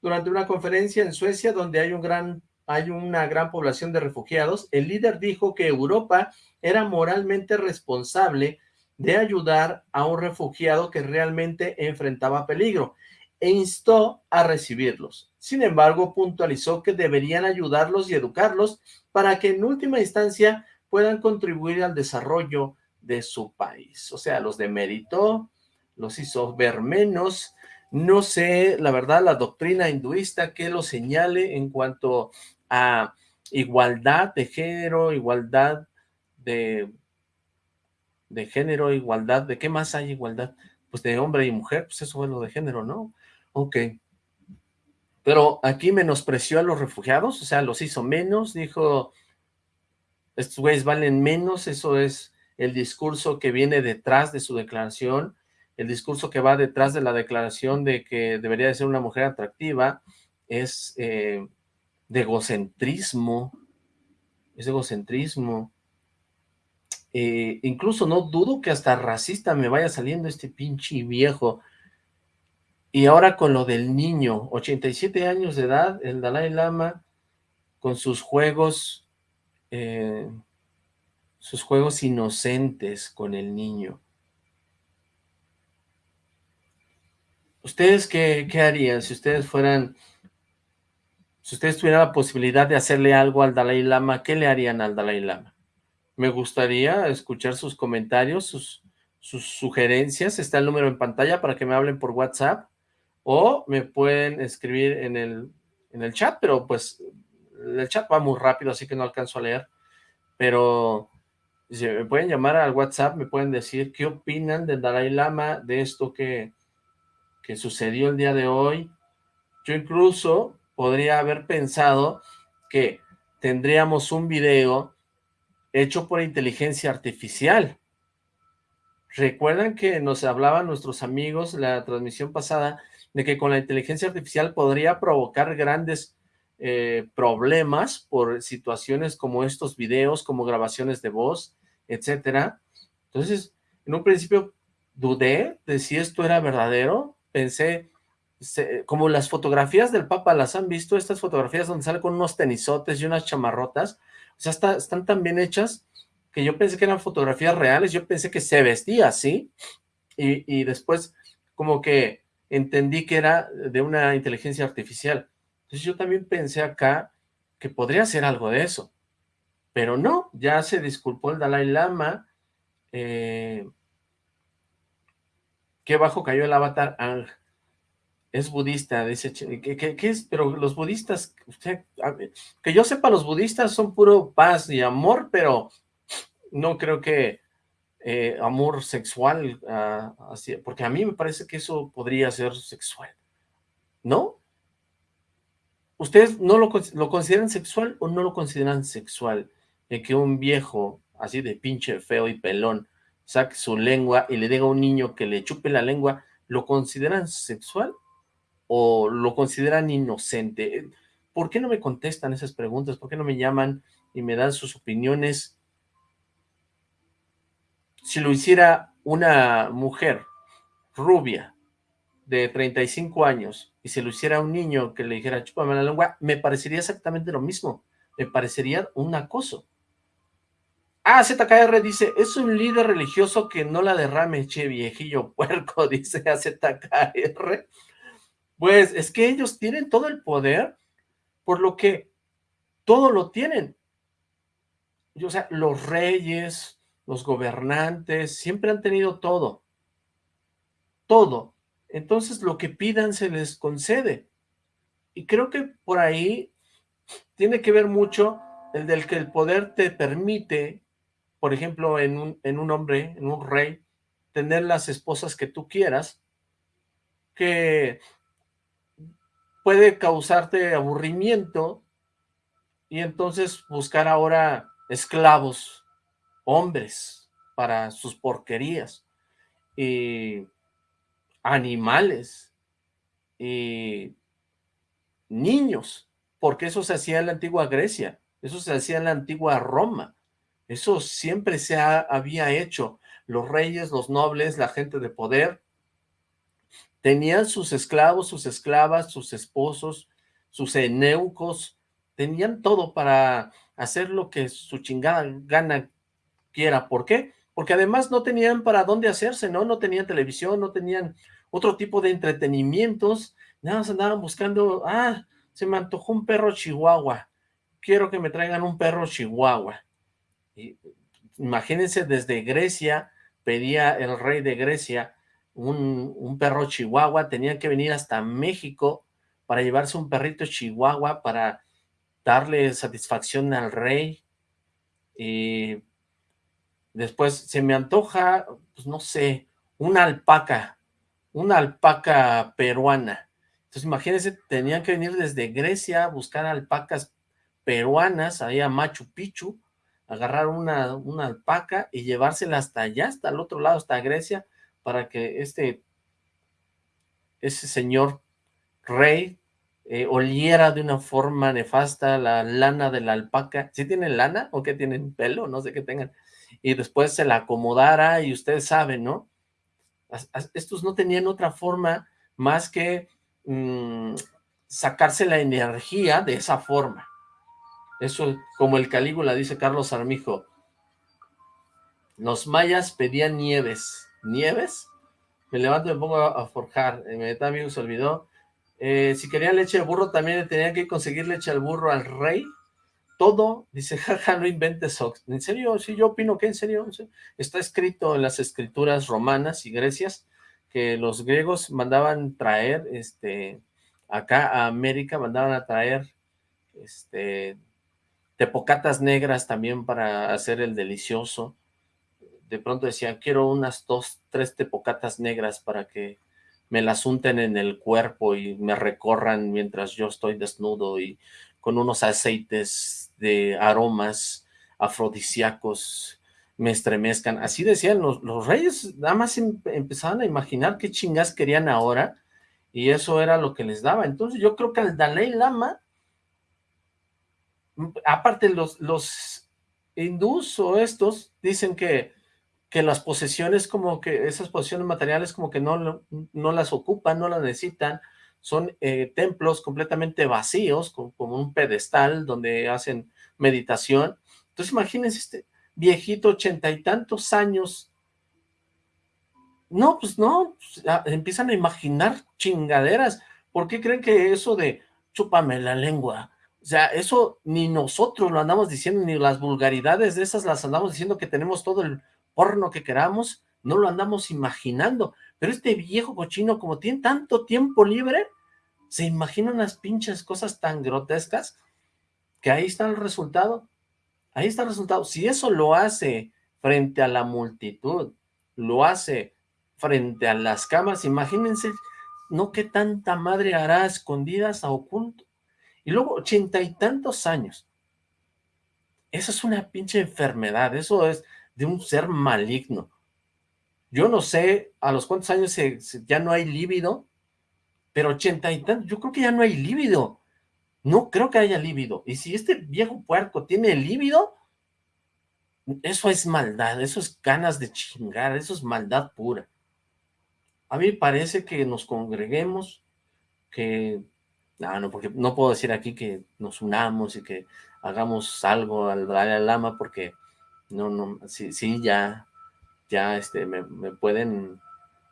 durante una conferencia en Suecia donde hay, un gran, hay una gran población de refugiados, el líder dijo que Europa era moralmente responsable de ayudar a un refugiado que realmente enfrentaba peligro e instó a recibirlos. Sin embargo, puntualizó que deberían ayudarlos y educarlos para que en última instancia puedan contribuir al desarrollo de su país. O sea, los demeritó, los hizo ver menos, no sé, la verdad, la doctrina hinduista que lo señale en cuanto a igualdad de género, igualdad de, de género, igualdad, ¿de qué más hay igualdad? Pues de hombre y mujer, pues eso es lo de género, ¿no? Ok. Pero aquí menospreció a los refugiados, o sea, los hizo menos, dijo, estos güeyes valen menos, eso es el discurso que viene detrás de su declaración, el discurso que va detrás de la declaración de que debería de ser una mujer atractiva es eh, de egocentrismo, es egocentrismo. Eh, incluso no dudo que hasta racista me vaya saliendo este pinche viejo. Y ahora con lo del niño, 87 años de edad, el Dalai Lama, con sus juegos, eh, sus juegos inocentes con el niño. ¿Ustedes qué, qué harían si ustedes fueran, si ustedes tuvieran la posibilidad de hacerle algo al Dalai Lama, qué le harían al Dalai Lama? Me gustaría escuchar sus comentarios, sus, sus sugerencias, está el número en pantalla para que me hablen por WhatsApp, o me pueden escribir en el, en el chat, pero pues el chat va muy rápido, así que no alcanzo a leer, pero me pueden llamar al WhatsApp, me pueden decir qué opinan del Dalai Lama, de esto que, que sucedió el día de hoy. Yo incluso podría haber pensado que tendríamos un video hecho por inteligencia artificial. ¿Recuerdan que nos hablaban nuestros amigos la transmisión pasada de que con la inteligencia artificial podría provocar grandes eh, problemas por situaciones como estos videos, como grabaciones de voz, etcétera? Entonces, en un principio dudé de si esto era verdadero, pensé, como las fotografías del Papa, ¿las han visto? Estas fotografías donde sale con unos tenisotes y unas chamarrotas, o sea, están tan bien hechas que yo pensé que eran fotografías reales, yo pensé que se vestía así, y, y después como que entendí que era de una inteligencia artificial. Entonces yo también pensé acá que podría ser algo de eso, pero no, ya se disculpó el Dalai Lama, eh, qué bajo cayó el avatar Ang, es budista, dice, ¿qué, es? Pero los budistas, que yo sepa, los budistas son puro paz y amor, pero no creo que eh, amor sexual, ah, así, porque a mí me parece que eso podría ser sexual, ¿no? ¿Ustedes no lo, lo consideran sexual o no lo consideran sexual? De que un viejo, así de pinche feo y pelón, saque su lengua y le diga a un niño que le chupe la lengua, ¿lo consideran sexual o lo consideran inocente? ¿Por qué no me contestan esas preguntas? ¿Por qué no me llaman y me dan sus opiniones? si lo hiciera una mujer rubia de 35 años y si lo hiciera un niño que le dijera chúpame la lengua, me parecería exactamente lo mismo. Me parecería un acoso. Ah, ZKR dice, es un líder religioso que no la derrame, che, viejillo puerco, dice a ZKR. Pues es que ellos tienen todo el poder, por lo que todo lo tienen. O sea, los reyes, los gobernantes, siempre han tenido todo, todo. Entonces lo que pidan se les concede. Y creo que por ahí tiene que ver mucho el del que el poder te permite, por ejemplo, en un, en un hombre, en un rey, tener las esposas que tú quieras, que puede causarte aburrimiento y entonces buscar ahora esclavos hombres para sus porquerías, y animales, y niños, porque eso se hacía en la antigua Grecia, eso se hacía en la antigua Roma, eso siempre se había hecho, los reyes, los nobles, la gente de poder, tenían sus esclavos, sus esclavas, sus esposos, sus eneucos, tenían todo para hacer lo que su chingada gana quiera. ¿Por qué? Porque además no tenían para dónde hacerse, ¿no? No tenían televisión, no tenían otro tipo de entretenimientos, nada más andaban buscando, ah, se me antojó un perro chihuahua, quiero que me traigan un perro chihuahua. Imagínense, desde Grecia, pedía el rey de Grecia un, un perro chihuahua, tenían que venir hasta México para llevarse un perrito chihuahua para darle satisfacción al rey, y Después se me antoja, pues no sé, una alpaca, una alpaca peruana. Entonces imagínense, tenían que venir desde Grecia a buscar alpacas peruanas, ahí a Machu Picchu, agarrar una, una alpaca y llevársela hasta allá, hasta el otro lado, hasta Grecia, para que este, ese señor rey eh, oliera de una forma nefasta la lana de la alpaca. ¿Sí tienen lana o qué tienen pelo? No sé qué tengan y después se la acomodara y ustedes saben, ¿no? Estos no tenían otra forma más que mm, sacarse la energía de esa forma. Eso, como el Calígula, dice Carlos Armijo, los mayas pedían nieves. ¿Nieves? Me levanto y me pongo a, forjar. Inmediatamente se olvidó. Eh, si querían leche de burro, también tenían que conseguir leche al burro al rey. Todo, dice, jaja, no inventes ¿En serio? Sí, yo opino que en serio. Está escrito en las escrituras romanas y grecias que los griegos mandaban traer, este, acá a América mandaban a traer, este, tepocatas negras también para hacer el delicioso de pronto decían, quiero unas dos, tres tepocatas negras para que me las unten en el cuerpo y me recorran mientras yo estoy desnudo y con unos aceites de aromas afrodisíacos me estremezcan. Así decían los, reyes, nada más em, empezaban a imaginar qué chingas querían ahora y eso era lo que les daba. Entonces yo creo que al Dalai Lama, aparte los, los hindús o estos, dicen que que las posesiones como que, esas posesiones materiales como que no, no las ocupan, no las necesitan, son eh, templos completamente vacíos, como, un pedestal donde hacen meditación. Entonces imagínense este viejito, ochenta y tantos años, no, pues no, pues, empiezan a imaginar chingaderas. ¿Por qué creen que eso de chúpame la lengua? Sea, eso ni nosotros lo andamos diciendo, ni las vulgaridades de esas las andamos diciendo que tenemos todo el porno que queramos, no lo andamos imaginando, pero este viejo cochino, como tiene tanto tiempo libre, se imagina unas pinches cosas tan grotescas, que ahí está el resultado, ahí está el resultado, si eso lo hace frente a la multitud, lo hace frente a las cámaras, imagínense, no qué tanta madre hará escondidas a oculto, y luego ochenta y tantos años, eso es una pinche enfermedad, eso es, de un ser maligno. Yo no sé a los cuántos años ya no hay líbido, pero ochenta y tantos, yo creo que ya no hay líbido. No creo que haya líbido. Y si este viejo puerco tiene líbido, eso es maldad, eso es ganas de chingar, eso es maldad pura. A mí parece que nos congreguemos, que... No, no, porque no puedo decir aquí que nos unamos y que hagamos algo al Dalai Lama, porque no, no, sí, sí, ya, ya, este, me, pueden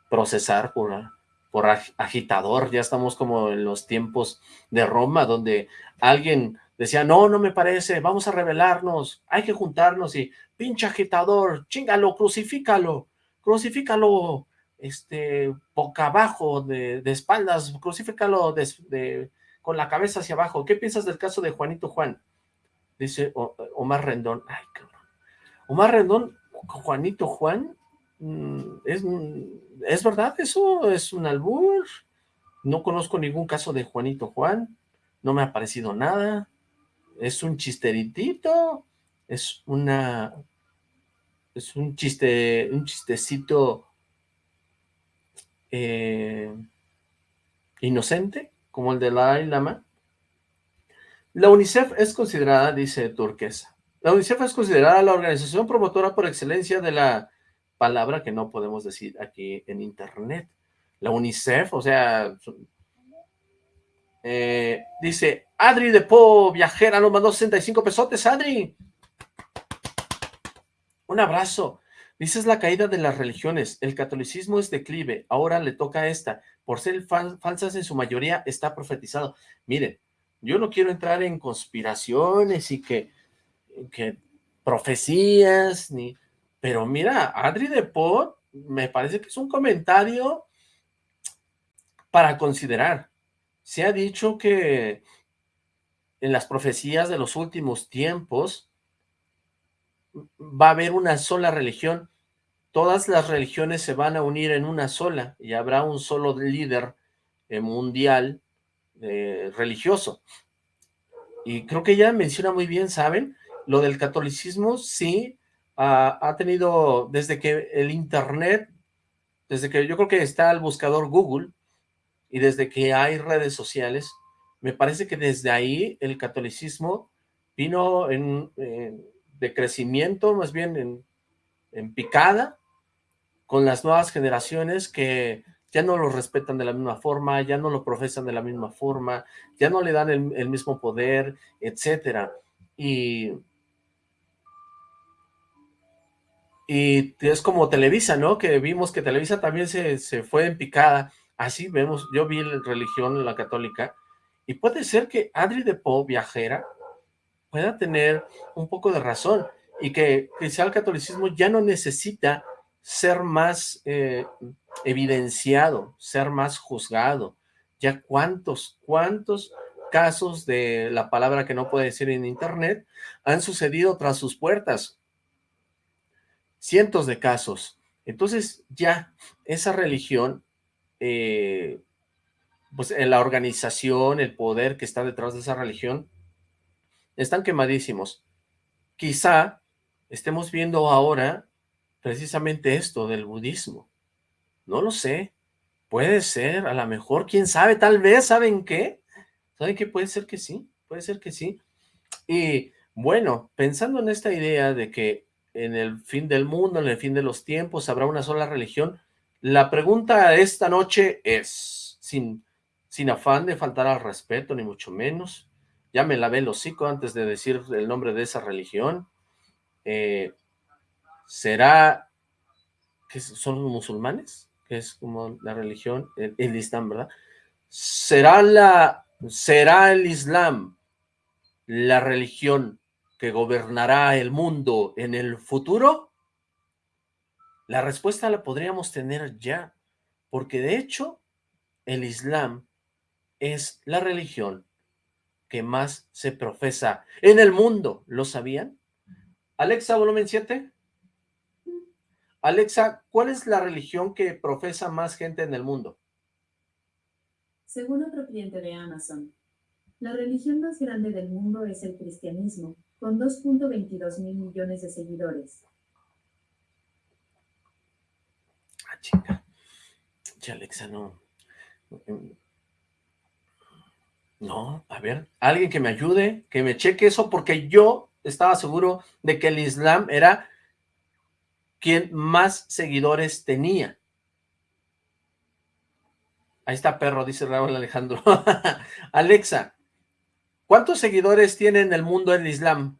procesar por, por agitador, ya estamos como en los tiempos de Roma, donde alguien decía, no, no me parece, vamos a rebelarnos, hay que juntarnos y, pinche agitador, chingalo, crucifícalo, crucifícalo, este, boca abajo, de, espaldas, crucifícalo de, con la cabeza hacia abajo. ¿Qué piensas del caso de Juanito Juan? Dice Omar Rendón, ay, cabrón. Omar Rendón, Juanito Juan, mm, ¿es, ¿es verdad eso? ¿Es un albur? No conozco ningún caso de Juanito Juan, no me ha parecido nada, es un chisteritito, es una, es un chiste, un chistecito eh, inocente, como el de la Lama. La UNICEF es considerada, dice Turquesa, la UNICEF es considerada la organización promotora por excelencia de la palabra que no podemos decir aquí en internet. La UNICEF, o sea, eh, dice, Adri de Po, viajera, nos mandó 65 pesotes, Adri. Un abrazo. Dice, es la caída de las religiones, el catolicismo es declive, ahora le toca a esta, por ser falsas en su mayoría, está profetizado. Miren, yo no quiero entrar en conspiraciones y que que profecías, ni... Pero mira, Adri de Pot me parece que es un comentario para considerar. Se ha dicho que en las profecías de los últimos tiempos va a haber una sola religión. Todas las religiones se van a unir en una sola y habrá un solo líder eh, mundial eh, religioso. Y creo que ella menciona muy bien, ¿saben? lo del catolicismo sí ha tenido, desde que el internet, desde que yo creo que está el buscador Google, y desde que hay redes sociales, me parece que desde ahí el catolicismo vino en, de crecimiento, más bien en, en, picada, con las nuevas generaciones que ya no lo respetan de la misma forma, ya no lo profesan de la misma forma, ya no le dan el, mismo poder, etcétera. Y Y es como Televisa, ¿no? Que vimos que Televisa también se, se fue en picada. Así vemos, yo vi la religión, la católica, y puede ser que Adri de Po, viajera, pueda tener un poco de razón, y que quizá el catolicismo ya no necesita ser más eh, evidenciado, ser más juzgado. Ya cuántos, cuántos casos de la palabra que no puede decir en internet han sucedido tras sus puertas cientos de casos. Entonces ya esa religión, eh, pues en la organización, el poder que está detrás de esa religión, están quemadísimos. Quizá estemos viendo ahora precisamente esto del budismo. No lo sé. Puede ser, a lo mejor, quién sabe, tal vez, ¿saben qué? ¿Saben qué? Puede ser que sí, puede ser que sí. Y bueno, pensando en esta idea de que en el fin del mundo, en el fin de los tiempos, habrá una sola religión. La pregunta esta noche es, sin, sin afán de faltar al respeto, ni mucho menos, ya me lavé el hocico antes de decir el nombre de esa religión, eh, ¿será que son los musulmanes? Que es como la religión, el, Islam, ¿verdad? ¿Será, la, ¿Será el Islam la religión que gobernará el mundo en el futuro? La respuesta la podríamos tener ya, porque de hecho el Islam es la religión que más se profesa en el mundo. ¿Lo sabían? Alexa, volumen 7. Alexa, ¿cuál es la religión que profesa más gente en el mundo? Según otro cliente de Amazon, la religión más grande del mundo es el cristianismo, con 2.22 mil millones de seguidores. Ah. Che, Alexa, no. No, a ver, alguien que me ayude, que me cheque eso, porque yo estaba seguro de que el Islam era quien más seguidores tenía. Ahí está perro, dice Raúl Alejandro. Alexa, ¿Cuántos seguidores tiene en el mundo el Islam?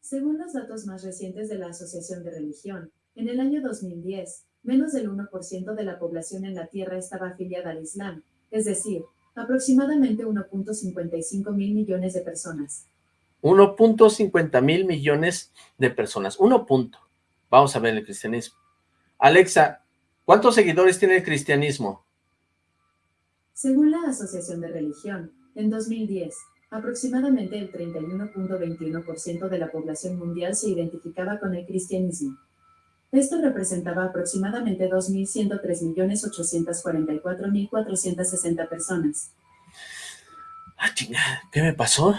Según los datos más recientes de la Asociación de Religión, en el año 2010, menos del 1% de la población en la Tierra estaba afiliada al Islam, es decir, aproximadamente 1.55 mil millones de personas. 1.50 mil millones de personas. 1 punto. Vamos a ver el cristianismo. Alexa, ¿cuántos seguidores tiene el cristianismo? Según la Asociación de Religión, en 2010, aproximadamente el 31.21% de la población mundial se identificaba con el cristianismo. Esto representaba aproximadamente 2.103.844.460 personas. Ah, chingada, ¿qué me pasó?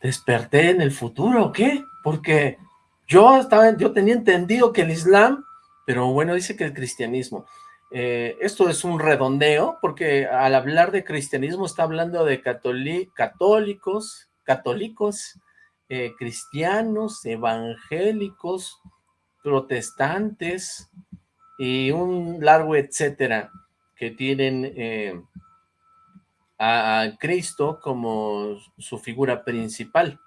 ¿Desperté en el futuro o qué? Porque yo, estaba, yo tenía entendido que el Islam, pero bueno, dice que el cristianismo. Eh, esto es un redondeo, porque al hablar de cristianismo está hablando de católicos, católicos, eh, cristianos, evangélicos, protestantes y un largo etcétera que tienen eh, a, a, Cristo como su figura principal.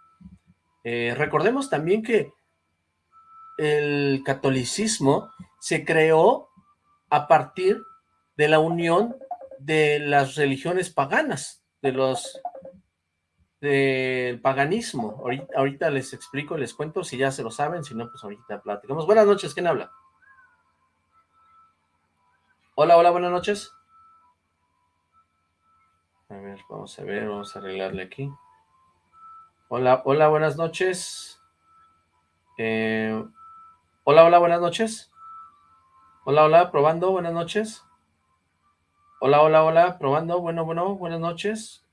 recordemos también que el catolicismo se creó a partir de la unión de las religiones paganas, de los del paganismo. Ahorita, ahorita, les explico, les cuento, si ya se lo saben, si no, pues ahorita platicamos. Buenas noches, ¿quién habla? Hola, hola, buenas noches. A ver, vamos a ver, vamos a arreglarle aquí. Hola, hola, buenas noches. Eh, hola, hola, buenas noches. Hola, hola, probando, buenas noches. Hola, hola, hola, probando, bueno, bueno, buenas noches.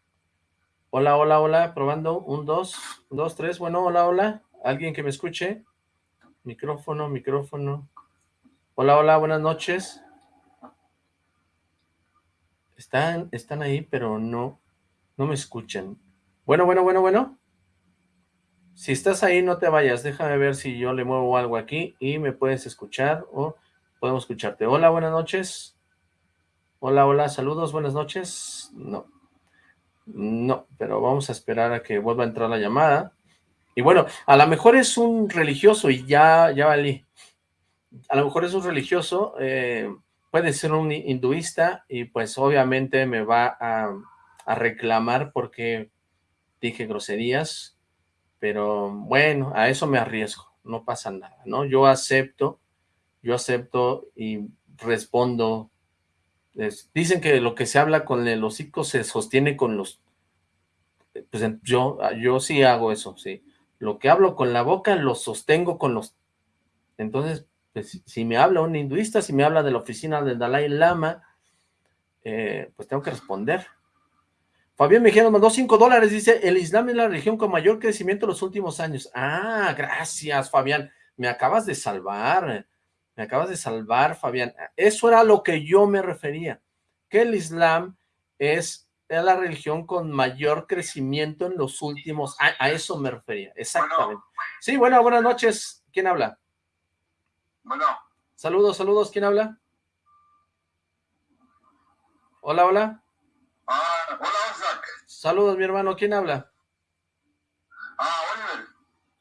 Hola, hola, hola, probando, un, dos, dos, tres, bueno, hola, hola, alguien que me escuche. Micrófono, micrófono. Hola, hola, buenas noches. Están, están ahí, pero no, no me escuchan. Bueno, bueno, bueno, bueno. Si estás ahí, no te vayas. Déjame ver si yo le muevo algo aquí y me puedes escuchar o podemos escucharte. Hola, buenas noches. Hola, hola, saludos, buenas noches. No, no, pero vamos a esperar a que vuelva a entrar la llamada. Y bueno, a lo mejor es un religioso y ya, ya valí. A lo mejor es un religioso, eh, puede ser un hinduista y pues obviamente me va a, a reclamar porque dije groserías, pero bueno, a eso me arriesgo, no pasa nada, ¿no? Yo acepto, yo acepto y respondo. dicen que lo que se habla con el hocico se sostiene con los... Pues yo, yo sí hago eso, sí. Lo que hablo con la boca lo sostengo con los... Entonces, pues, si me habla un hinduista, si me habla de la oficina del Dalai Lama, eh, pues tengo que responder. Fabián Mejía nos mandó 5 dólares, dice, el Islam es la religión con mayor crecimiento en los últimos años. Ah, gracias, Fabián. Me acabas de salvar, me acabas de salvar, Fabián. Eso era lo que yo me refería, que el Islam es, la religión con mayor crecimiento en los últimos a, a eso me refería, exactamente. Sí, bueno, buenas noches. ¿Quién habla? Bueno. Saludos, saludos. ¿Quién habla? Hola, hola. Ah, hola. Saludos, mi hermano. ¿Quién habla? Ah, Oliver.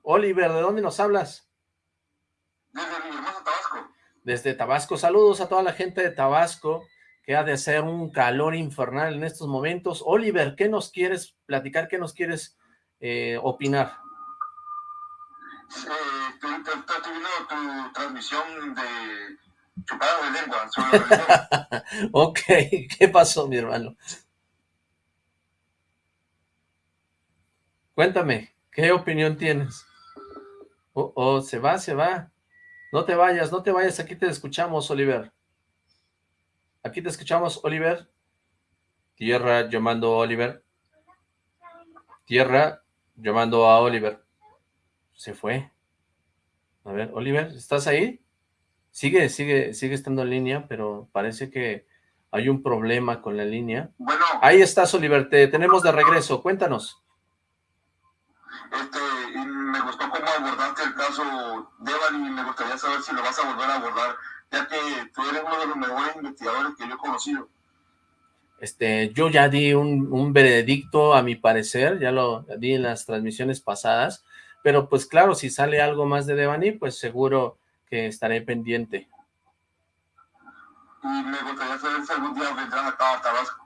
Oliver, ¿de dónde nos hablas? Desde mi hermoso Tabasco. Desde Tabasco. Saludos a toda la gente de Tabasco, que ha de ser un calor infernal en estos momentos. Oliver, ¿qué nos quieres platicar? ¿Qué nos quieres eh, opinar? Eh, viendo tu transmisión de chupada de lengua. Sobre ok, ¿qué pasó, mi hermano? Cuéntame, ¿qué opinión tienes? Oh, oh, se va, se va. No te vayas, no te vayas, aquí te escuchamos, Oliver. Aquí te escuchamos, Oliver. Tierra, llamando a Oliver. Tierra, llamando a Oliver. Se fue. A ver, Oliver, ¿estás ahí? Sigue, sigue, sigue estando en línea, pero parece que hay un problema con la línea. Bueno. Ahí estás, Oliver, te tenemos de regreso. Cuéntanos. Este, y me gustó cómo abordaste el caso Devan y me gustaría saber si lo vas a volver a abordar, ya que tú eres uno de los mejores investigadores que yo he conocido. Este, yo ya di un, un veredicto a mi parecer, ya lo di en las transmisiones pasadas, pero pues claro, si sale algo más de Devani, pues seguro que estaré pendiente. Y me gustaría saber si algún día vendrás acá a Tabasco.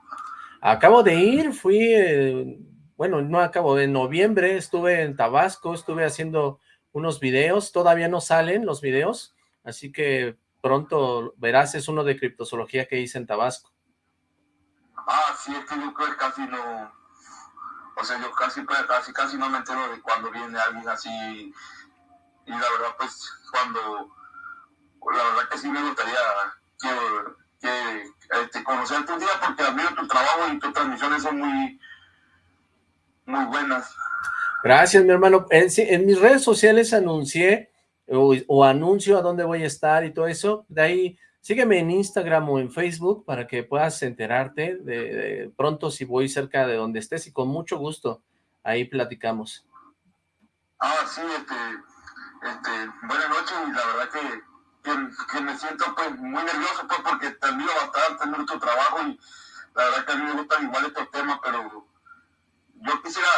Acabo de ir, fui... Eh, bueno, no acabo, en noviembre estuve en Tabasco, estuve haciendo unos videos, todavía no salen los videos, así que pronto verás, es uno de criptozoología que hice en Tabasco. Ah, sí, es que yo casi no, o sea, yo casi, casi, casi no me entero de cuando viene alguien así, y la verdad, pues, cuando, la verdad que sí me gustaría que, este, conocerte un día, porque admiro tu trabajo y tus transmisiones son muy muy buenas. Gracias, mi hermano. En, mis redes sociales anuncié o, anuncio a dónde voy a estar y todo eso. De ahí, sígueme en Instagram o en Facebook para que puedas enterarte de, pronto si voy cerca de donde estés y con mucho gusto ahí platicamos. Ah, sí, este, este, buenas noches y la verdad que, que, me siento pues muy nervioso pues porque te admiro bastante, tu trabajo y la verdad que a mí me gustan igual estos temas, pero yo quisiera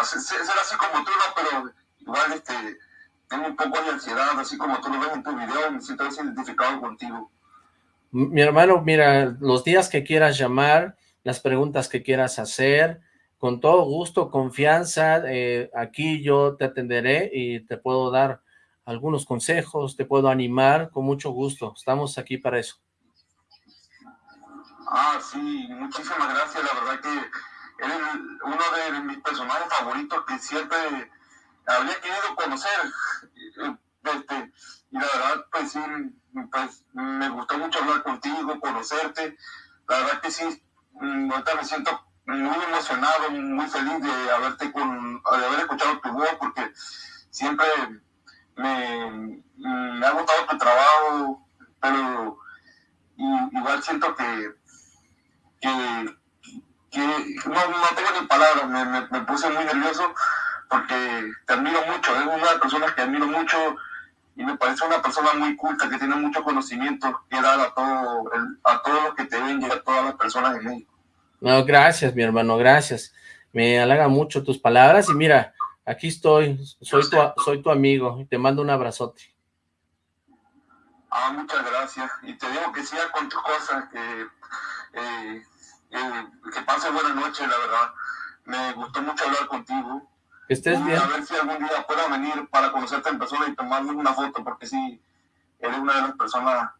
hacer, ser así como tú, ¿no? Pero igual este, tengo un poco de ansiedad, así como tú lo ves en tu video, me siento identificado contigo. Mi hermano, mira, los días que quieras llamar, las preguntas que quieras hacer, con todo gusto, confianza, eh, aquí yo te atenderé y te puedo dar algunos consejos, te puedo animar con mucho gusto, estamos aquí para eso. Ah, sí, muchísimas gracias, la verdad que eres uno de mis personajes favoritos que siempre había querido conocer. Este, y la verdad, pues sí, pues, me gustó mucho hablar contigo, conocerte. La verdad que sí, mm, ahorita me siento muy emocionado, muy feliz de haberte con, de haber escuchado tu voz, porque siempre me, me ha gustado tu trabajo, pero igual siento que, que no, no tengo ni palabras, me, me, puse muy nervioso porque te admiro mucho, es una de las personas que admiro mucho y me parece una persona muy culta, que tiene mucho conocimiento que dar a, todo a todos los que te ven y a todas las personas en México. No, gracias, mi hermano, gracias. Me halaga mucho tus palabras y mira, aquí estoy, soy tu, soy tu amigo y te mando un abrazote. Ah, muchas gracias. Y te digo que siga con tus cosas, que, eh, que pase buena noche, la verdad. Me gustó mucho hablar contigo. Que estés bien. A ver si algún día pueda venir para conocerte en persona y tomarme una foto, porque sí, eres una de las personas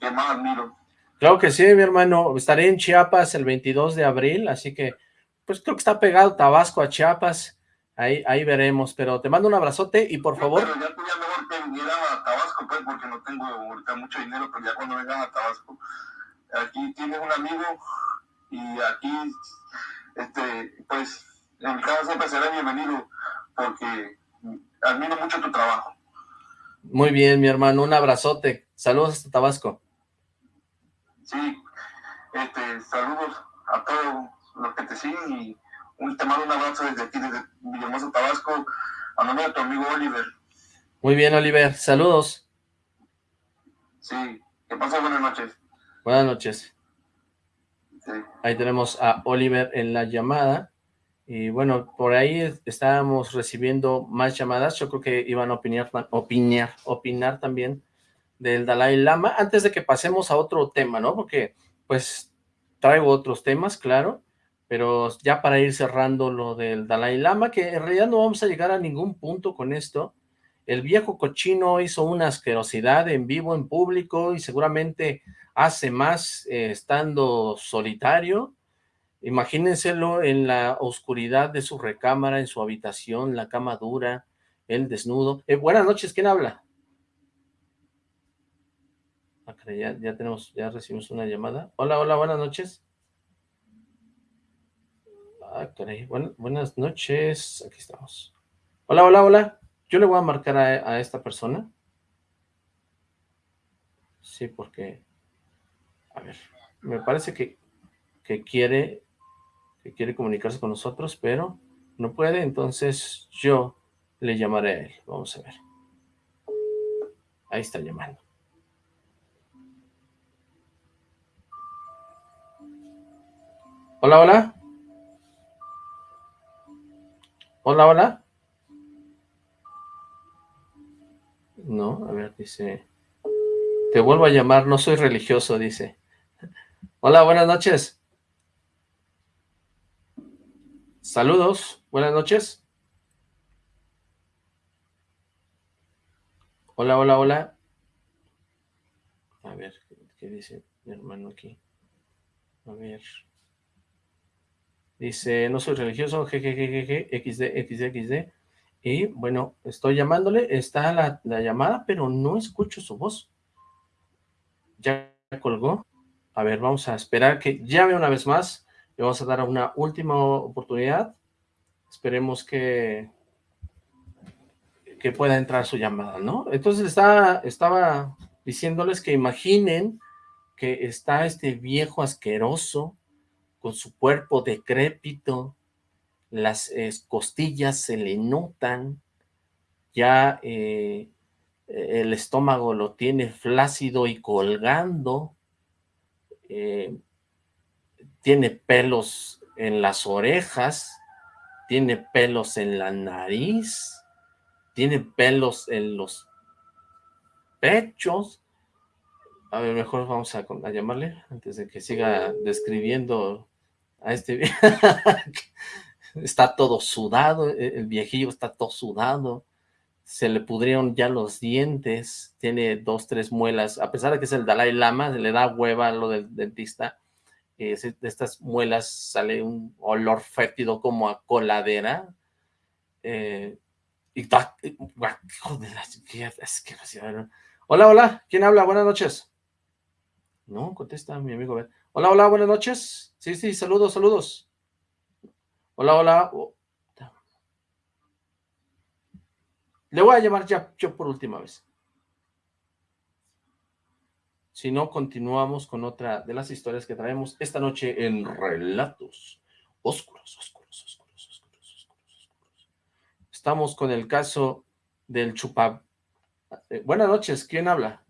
que más admiro. Claro que sí, mi hermano. Estaré en Chiapas el 22 de abril, así que, pues creo que está pegado Tabasco a Chiapas. Ahí, ahí veremos, pero te mando un abrazote y por favor... Pero ya mejor que viniera a Tabasco, pues, porque no tengo ahorita mucho dinero, pero ya cuando vengas a Tabasco, aquí tienes un amigo y aquí, este, pues, en mi casa siempre será bienvenido porque admiro mucho tu trabajo. Muy bien, mi hermano, un abrazote. Saludos hasta Tabasco. Sí, este, saludos a todos los que te siguen y un, te mando un abrazo desde aquí, desde Villahermosa, Tabasco, a nombre de tu amigo Oliver. Muy bien, Oliver. Saludos. Sí, que pases buenas noches. Buenas noches. Ahí tenemos a Oliver en la llamada. Y bueno, por ahí estábamos recibiendo más llamadas, yo creo que iban a opinar, opinar, opinar también del Dalai Lama, antes de que pasemos a otro tema, ¿no? Porque, pues, traigo otros temas, claro, pero ya para ir cerrando lo del Dalai Lama, que en realidad no vamos a llegar a ningún punto con esto, el viejo cochino hizo una asquerosidad en vivo, en público, y seguramente hace más eh, estando solitario, Imagínenselo en la oscuridad de su recámara, en su habitación, la cama dura, el desnudo. Eh, buenas noches, ¿quién habla? Ah, ya, ya tenemos, ya recibimos una llamada. Hola, hola, buenas noches. Ah, caray, buenas noches, aquí estamos. Hola, hola, hola. Yo le voy a marcar a, esta persona. Sí, porque, a ver, me parece que, que quiere quiere comunicarse con nosotros, pero no puede, entonces yo le llamaré a él. Vamos a ver. Ahí está llamando. Hola, hola. Hola, hola. No, a ver, dice... Te vuelvo a llamar, no soy religioso, dice. Hola, buenas noches. Saludos, buenas noches. Hola, hola, hola. A ver, ¿qué dice mi hermano aquí? A ver. Dice, no soy religioso, jejejeje, xd, xd, xd. Y bueno, estoy llamándole, está la, la llamada, pero no escucho su voz. Ya colgó. A ver, vamos a esperar que llame una vez más. Le vamos a dar una última oportunidad. Esperemos que, que pueda entrar su llamada, ¿no? Entonces está, estaba diciéndoles que imaginen que está este viejo asqueroso con su cuerpo decrépito, las costillas se le notan, ya eh, el estómago lo tiene flácido y colgando, eh, tiene pelos en las orejas, tiene pelos en la nariz, tiene pelos en los pechos. A ver, mejor vamos a, llamarle antes de que siga describiendo a este... está todo sudado, e, el viejillo está todo sudado, se le pudrieron ya los dientes, tiene dos, tres muelas, a pesar de que es el Dalai Lama, se le da hueva lo del dentista, eh, de estas muelas sale un olor fétido como a coladera. Eh, y de la Hola, hola, ¿quién habla? Buenas noches. No, contesta mi amigo. Hola, hola, buenas noches. Sí, sí, saludos, saludos. Hola, hola. Oh, Le voy a llamar ya yo por última vez. Si no, continuamos con otra de las historias que traemos esta noche en Relatos Oscuros, Oscuros, Oscuros, Oscuros, Oscuros, Oscuros. Estamos con el caso del chupa, Eh, buenas noches, ¿quién habla?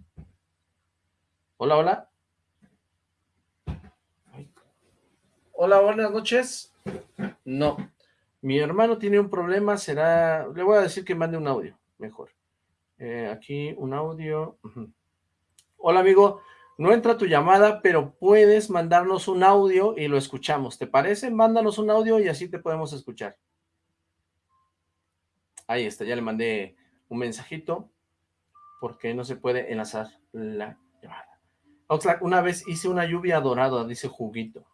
Hola, hola. Hola, buenas noches. No. Mi hermano tiene un problema, será... Le voy a decir que mande un audio, mejor. Eh, aquí un audio. Hola, amigo. No entra tu llamada, pero puedes mandarnos un audio y lo escuchamos. ¿Te parece? Mándanos un audio y así te podemos escuchar. Ahí está, ya le mandé un mensajito porque no se puede enlazar la llamada. Oxlack, una vez hice una lluvia dorada, dice Juguito.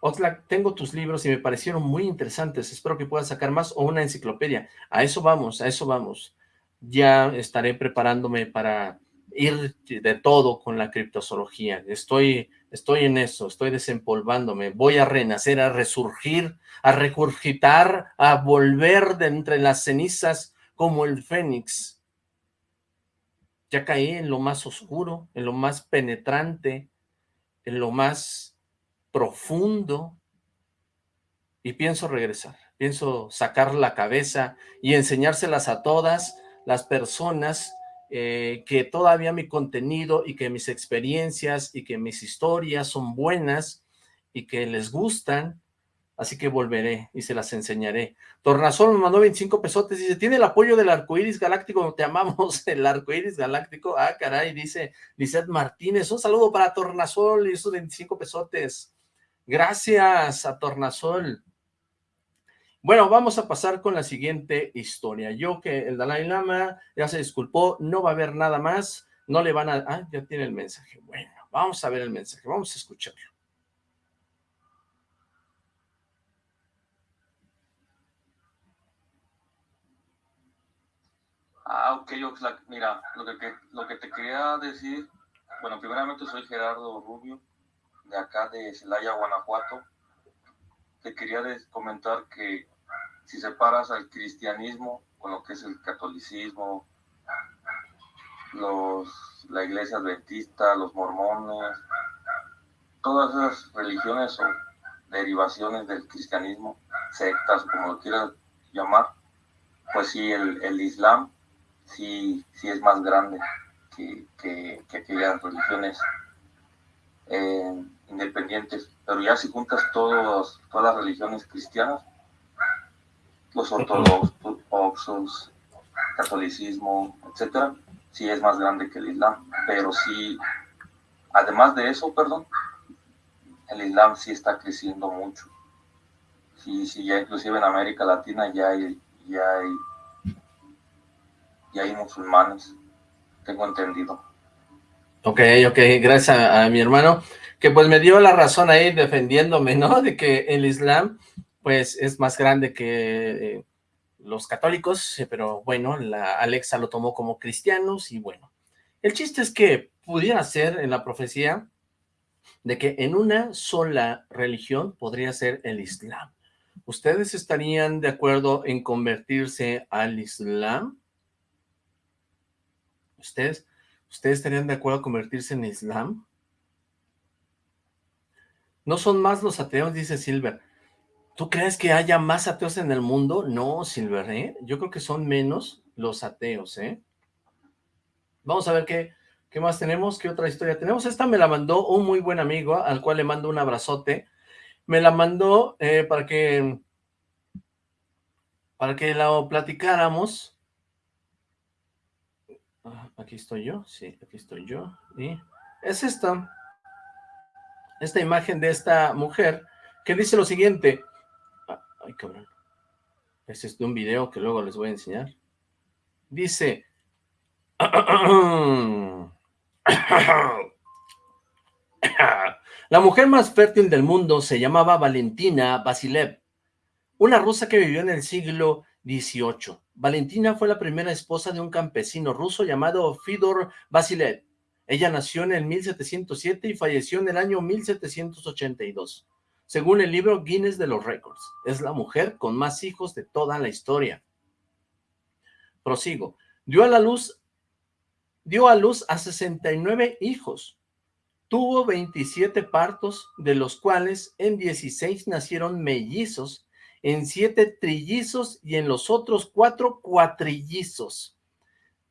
Oxlack, tengo tus libros y me parecieron muy interesantes. Espero que puedas sacar más o una enciclopedia. A eso vamos, a eso vamos. Ya estaré preparándome para ir de todo con la criptozoología. Estoy, estoy en eso, estoy desempolvándome. Voy a renacer, a resurgir, a recurgitar, a volver de entre las cenizas como el fénix. Ya caí en lo más oscuro, en lo más penetrante, en lo más profundo, y pienso regresar, pienso sacar la cabeza y enseñárselas a todas las personas eh, que todavía mi contenido y que mis experiencias y que mis historias son buenas y que les gustan, así que volveré y se las enseñaré. Tornasol me mandó 25 pesotes, dice, tiene el apoyo del arcoíris galáctico, te amamos, el arcoíris galáctico, ah, caray, dice Lizeth Martínez, un saludo para Tornasol y esos 25 pesotes, gracias a Tornasol, bueno, vamos a pasar con la siguiente historia. Yo que el Dalai Lama ya se disculpó, no va a haber nada más, no le van a... Ah, ya tiene el mensaje. Bueno, vamos a ver el mensaje, vamos a escucharlo. Ah, ok, mira, lo que, lo que te quería decir, bueno, primeramente soy Gerardo Rubio, de acá de Celaya, Guanajuato. Te quería comentar que si separas al cristianismo con lo que es el catolicismo, los, la iglesia adventista, los mormones, todas esas religiones o derivaciones del cristianismo, sectas, como lo quieras llamar, pues sí, el, el Islam sí, sí es más grande que, que, aquellas religiones eh, independientes. Pero ya si juntas todos, todas las religiones cristianas, los ortodoxos, catolicismo, etcétera, sí es más grande que el Islam, pero sí, además de eso, perdón, el Islam sí está creciendo mucho. Sí, sí, ya inclusive en América Latina ya hay, ya hay, ya hay musulmanes, tengo entendido. Ok, ok, gracias a, mi hermano, que pues me dio la razón ahí defendiéndome, ¿no? De que el Islam pues es más grande que eh, los católicos, eh, pero bueno, la Alexa lo tomó como cristianos y bueno. El chiste es que pudiera ser en la profecía de que en una sola religión podría ser el Islam. ¿Ustedes estarían de acuerdo en convertirse al Islam? ¿Ustedes, ¿Ustedes estarían de acuerdo en convertirse en Islam? No son más los ateos, dice Silver. ¿Tú crees que haya más ateos en el mundo? No, Silver, ¿eh? Yo creo que son menos los ateos, ¿eh? Vamos a ver qué, qué más tenemos, qué otra historia tenemos. Esta me la mandó un muy buen amigo, al cual le mando un abrazote. Me la mandó eh, para que para que la platicáramos. Aquí estoy yo, sí, aquí estoy yo. Y es esta, esta imagen de esta mujer que dice lo siguiente, Ay, cabrón. Este es de un video que luego les voy a enseñar. Dice... La mujer más fértil del mundo se llamaba Valentina Basilev, una rusa que vivió en el siglo XVIII. Valentina fue la primera esposa de un campesino ruso llamado Fidor Basilev. Ella nació en el 1707 y falleció en el año 1782 según el libro Guinness de los Récords. Es la mujer con más hijos de toda la historia. Prosigo. Dio a la luz, dio a luz a 69 hijos. Tuvo 27 partos, de los cuales en 16 nacieron mellizos en siete trillizos y en los otros cuatro cuatrillizos.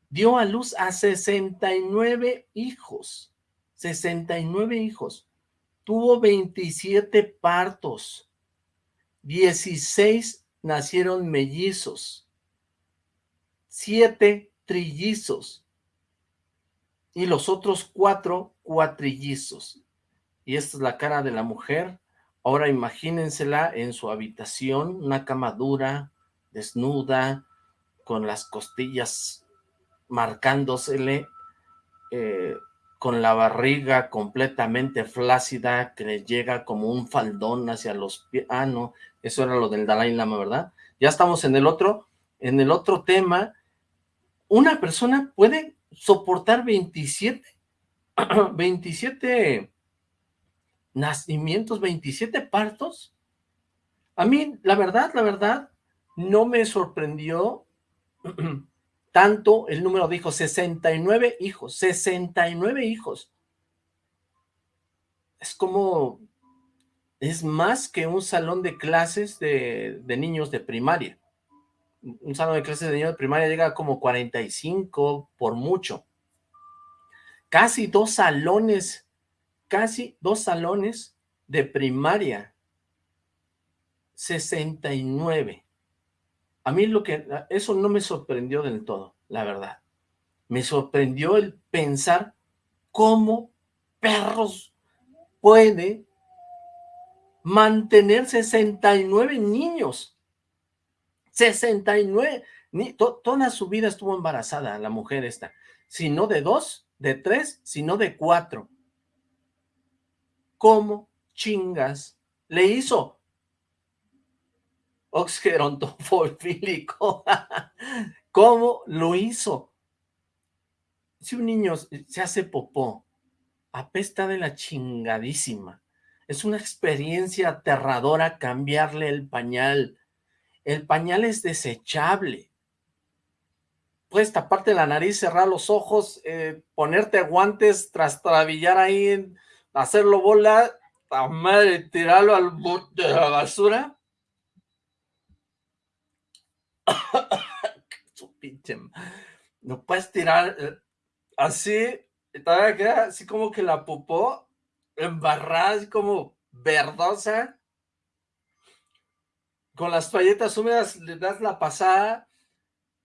Dio a luz a 69 hijos, 69 hijos. Tuvo 27 partos, 16 nacieron mellizos, 7 trillizos y los otros cuatro cuatrillizos. Y esta es la cara de la mujer Ahora imagínensela en su habitación, una cama dura, desnuda, con las costillas marcándosele, eh, con la barriga completamente flácida, que le llega como un faldón hacia los pies. Ah, no, eso era lo del Dalai Lama, ¿verdad? Ya estamos en el otro, en el otro tema. Una persona puede soportar 27, 27 nacimientos, 27 partos. A mí, la verdad, la verdad, no me sorprendió tanto el número de hijos, 69 hijos, 69 hijos. Es como, es más que un salón de clases de, de niños de primaria. Un salón de clases de niños de primaria llega a como 45 por mucho. Casi dos salones casi dos salones de primaria, 69. A mí lo que, eso no me sorprendió del todo, la verdad. Me sorprendió el pensar cómo perros puede mantener 69 niños. 69, ni, toda su vida estuvo embarazada la mujer esta. Si no de dos, de tres, sino de cuatro. ¿Cómo chingas le hizo? Oxgerontofilíco. ¿Cómo lo hizo? Si un niño se hace popó, apesta de la chingadísima. Es una experiencia aterradora cambiarle el pañal. El pañal es desechable. Puedes taparte la nariz, cerrar los ojos, eh, ponerte guantes, trastrabillar ahí en, hacerlo bola, a madre, tirarlo al bote de la basura. Su pinche. No puedes tirar eh, así, todavía queda así como que la popó embarrada, así como verdosa. Con las toalletas húmedas le das la pasada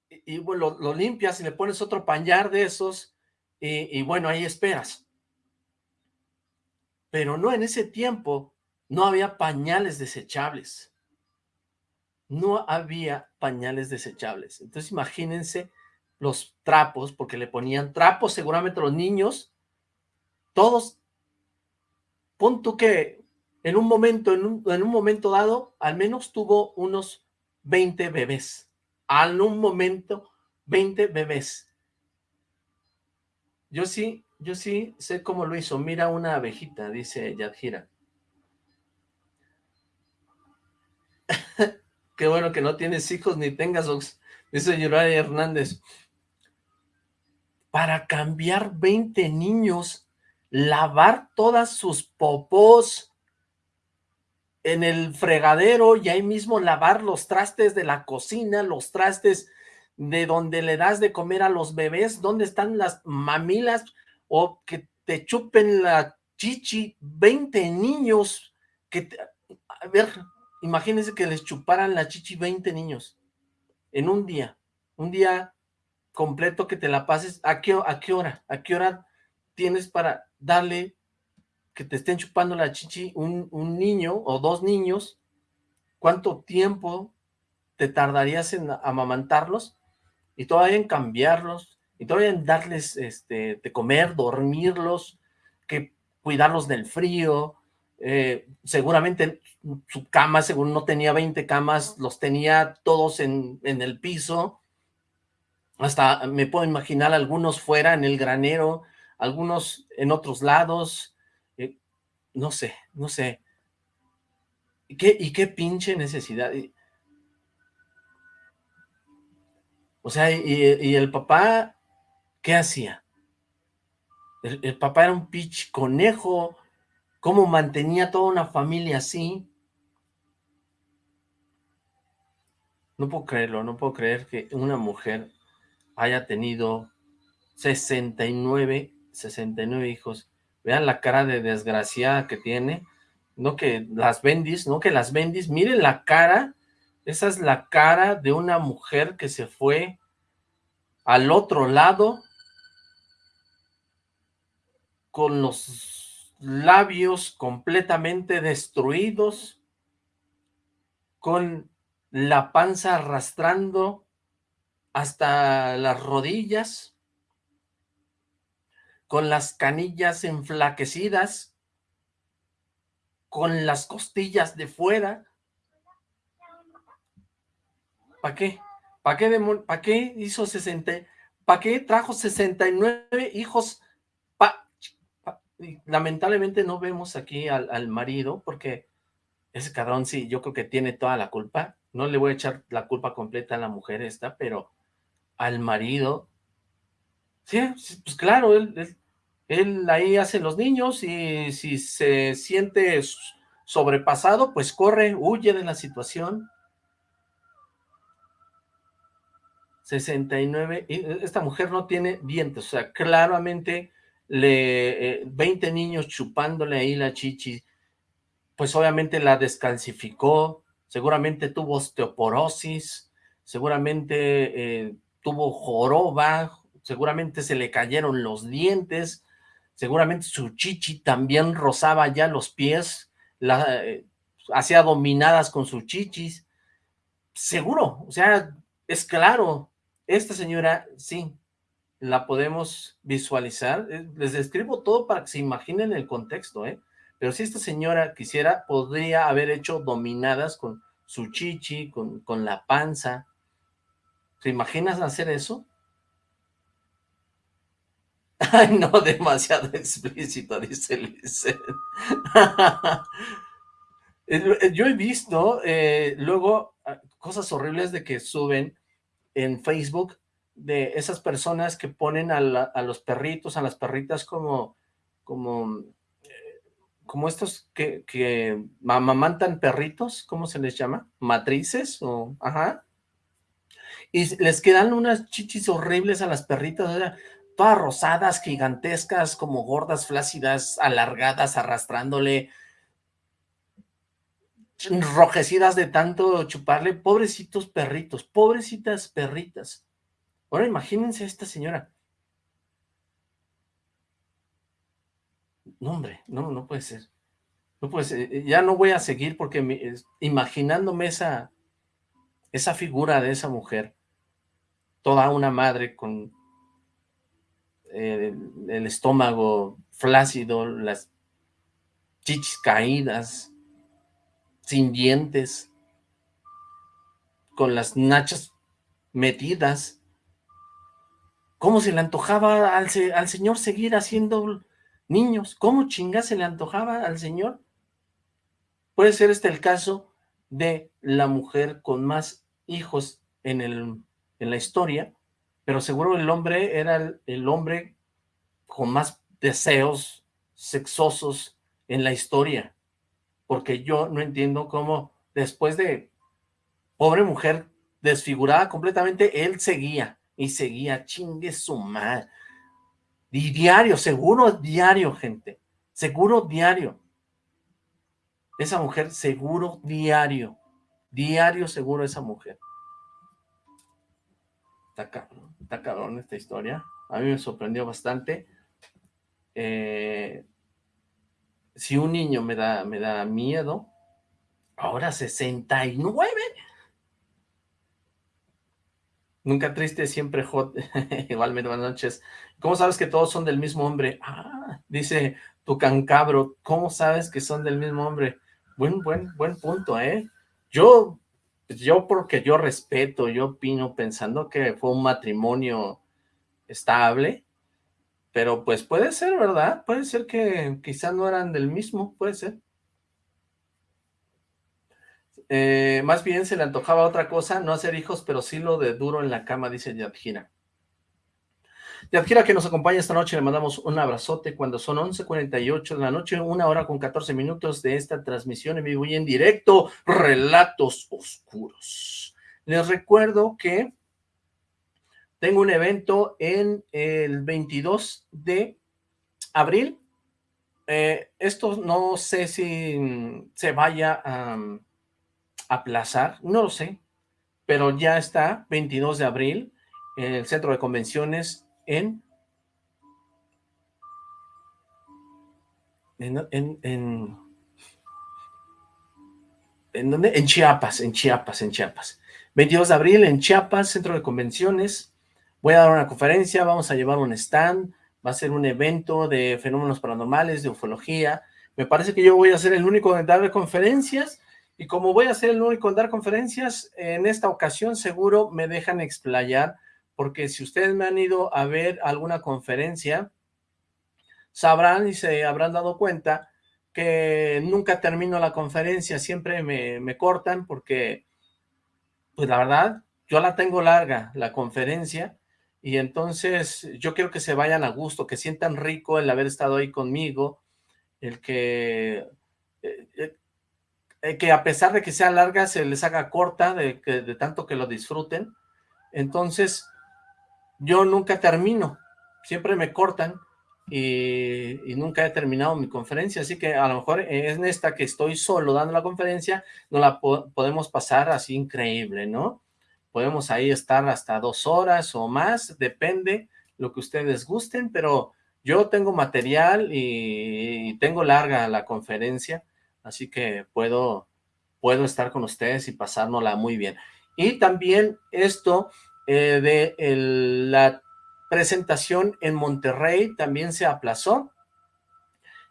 y, bueno, lo, limpias y le pones otro pañar de esos y bueno, ahí esperas pero no, en ese tiempo no había pañales desechables. No había pañales desechables. Entonces imagínense los trapos, porque le ponían trapos seguramente los niños, todos, pon tú que en un momento, en un, en un momento dado, al menos tuvo unos 20 bebés. Al un momento, 20 bebés. Yo sí yo sí sé cómo lo hizo. Mira una abejita, dice Yadjira. Qué bueno que no tienes hijos ni tengas, dice Yuraya Hernández. Para cambiar 20 niños, lavar todas sus popós en el fregadero y ahí mismo lavar los trastes de la cocina, los trastes de donde le das de comer a los bebés, ¿dónde están las mamilas? O que te chupen la chichi 20 niños, que a ver, imagínense que les chuparan la chichi 20 niños en un día, un día completo que te la pases, ¿a qué, a qué hora? ¿A qué hora tienes para darle que te estén chupando la chichi un, un niño o dos niños? ¿Cuánto tiempo te tardarías en amamantarlos? Y todavía en cambiarlos, y todavía darles este, de comer, dormirlos, que cuidarlos del frío, eh, seguramente su cama, según no tenía 20 camas, los tenía todos en, en, el piso, hasta me puedo imaginar algunos fuera en el granero, algunos en otros lados, eh, no sé, no sé, ¿Y qué, y qué pinche necesidad, o sea, y el papá ¿qué hacía? El, papá era un pitch conejo, cómo mantenía toda una familia así. No puedo creerlo, no puedo creer que una mujer haya tenido 69, 69 hijos. Vean la cara de desgraciada que tiene. No que las bendis, no que las bendis. Miren la cara. Esa es la cara de una mujer que se fue al otro lado con los labios completamente destruidos, con la panza arrastrando hasta las rodillas, con las canillas enflaquecidas, con las costillas de fuera. ¿Para qué? ¿Para qué, ¿Para qué hizo 60? ¿Para qué trajo 69 hijos? Lamentablemente no vemos aquí al, al marido porque ese cabrón sí, yo creo que tiene toda la culpa. No le voy a echar la culpa completa a la mujer esta, pero al marido, sí, pues claro, él, él, ahí hace los niños y si se siente sobrepasado, pues corre, huye de la situación. 69, esta mujer no tiene dientes, o sea, claramente le 20 eh, niños chupándole ahí la chichi, pues obviamente la descalcificó, seguramente tuvo osteoporosis, seguramente eh, tuvo joroba, seguramente se le cayeron los dientes, seguramente su chichi también rozaba ya los pies, la, eh, hacía dominadas con sus chichis, seguro, o sea, es claro, esta señora, sí, la podemos visualizar. Eh, les describo todo para que se imaginen el contexto, ¿eh? Pero si esta señora quisiera, podría haber hecho dominadas con su chichi, con, con la panza. ¿Se imaginas hacer eso? Ay, no, demasiado explícito, dice Lizeth. Yo he visto eh, luego ah, cosas horribles de que suben en Facebook de esas personas que ponen a, los perritos, a las perritas como, como, eh, como estos que, que perritos, ¿cómo se les llama? ¿Matrices? o Ajá. Y les quedan unas chichis horribles a las perritas, todas rosadas, gigantescas, como gordas, flácidas, alargadas, arrastrándole, enrojecidas de tanto chuparle, pobrecitos perritos, pobrecitas perritas. Ahora imagínense a esta señora. No, hombre, no, no puede ser. No puede ser. Eh, ya no voy a seguir porque imaginándome esa, esa figura de esa mujer, toda una madre con eh, el estómago flácido, las chichis caídas, sin dientes, con las nachas metidas, ¿Cómo se le antojaba al, señor seguir haciendo niños? ¿Cómo chinga se le antojaba al señor? Puede ser este el caso de la mujer con más hijos en, el, en la historia, pero seguro el hombre era el hombre con más deseos sexosos en la historia, porque yo no entiendo cómo después de pobre mujer desfigurada completamente, él seguía y seguía, chingue su madre. Y diario, seguro diario, gente. Seguro diario. Esa mujer, seguro diario. Diario seguro esa mujer. Está cabrón, está cabrón esta historia. A mí me sorprendió bastante. Eh, si un niño me da, me da miedo, ahora 69 Nunca triste, siempre hot. Igualmente, buenas noches. ¿Cómo sabes que todos son del mismo hombre? Ah, dice tu cancabro. ¿Cómo sabes que son del mismo hombre? Buen, buen, buen punto, ¿eh? Yo, yo porque yo respeto, yo opino pensando que fue un matrimonio estable, pero pues puede ser, ¿verdad? Puede ser que quizás no eran del mismo, puede ser. Eh, más bien se le antojaba otra cosa, no hacer hijos, pero sí lo de duro en la cama, dice Yadjira. Yadjira que nos acompaña esta noche, le mandamos un abrazote cuando son 11.48 de la noche, una hora con 14 minutos de esta transmisión en vivo y en directo, Relatos Oscuros. Les recuerdo que tengo un evento en el 22 de abril. Eh, esto no sé si se vaya a aplazar, no lo sé, pero ya está, 22 de abril, en el centro de convenciones en... En, en, en, ¿en dónde? En Chiapas, en Chiapas, en Chiapas. 22 de abril en Chiapas, centro de convenciones. Voy a dar una conferencia, vamos a llevar un stand, va a ser un evento de fenómenos paranormales, de ufología. Me parece que yo voy a ser el único en dar conferencias y como voy a ser el único en dar conferencias, en esta ocasión seguro me dejan explayar porque si ustedes me han ido a ver alguna conferencia, sabrán y se habrán dado cuenta que nunca termino la conferencia, siempre me, cortan porque, pues la verdad, yo la tengo larga, la conferencia, y entonces yo quiero que se vayan a gusto, que sientan rico el haber estado ahí conmigo, el que, eh, eh, eh, que a pesar de que sea larga, se les haga corta, de, de tanto que lo disfruten. Entonces, yo nunca termino, siempre me cortan y, nunca he terminado mi conferencia, así que a lo mejor en esta que estoy solo dando la conferencia, no la podemos pasar así increíble, ¿no? Podemos ahí estar hasta dos horas o más, depende lo que ustedes gusten, pero yo tengo material y, tengo larga la conferencia, así que puedo, puedo estar con ustedes y pasárnosla muy bien. Y también esto eh, de la presentación en Monterrey también se aplazó.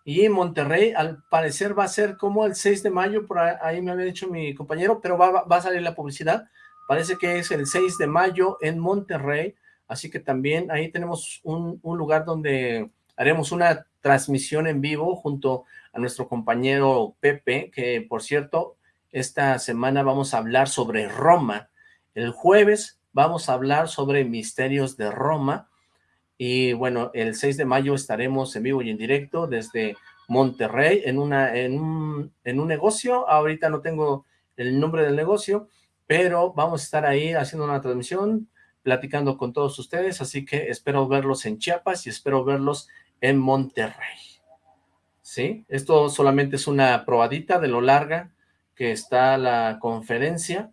Y Monterrey al parecer va a ser como el 6 de mayo, por ahí me había dicho mi compañero, pero va, va a salir la publicidad. Parece que es el 6 de mayo en Monterrey, así que también ahí tenemos un, un lugar donde haremos una transmisión en vivo junto a nuestro compañero Pepe, que por cierto, esta semana vamos a hablar sobre Roma. El jueves vamos a hablar sobre misterios de Roma, y bueno, el 6 de mayo estaremos en vivo y en directo desde Monterrey en, una, en, un, en un negocio, ahorita no tengo el nombre del negocio, pero vamos a estar ahí haciendo una transmisión, platicando con todos ustedes, así que espero verlos en Chiapas y espero verlos en Monterrey. ¿Sí? Esto solamente es una probadita de lo larga que está la conferencia,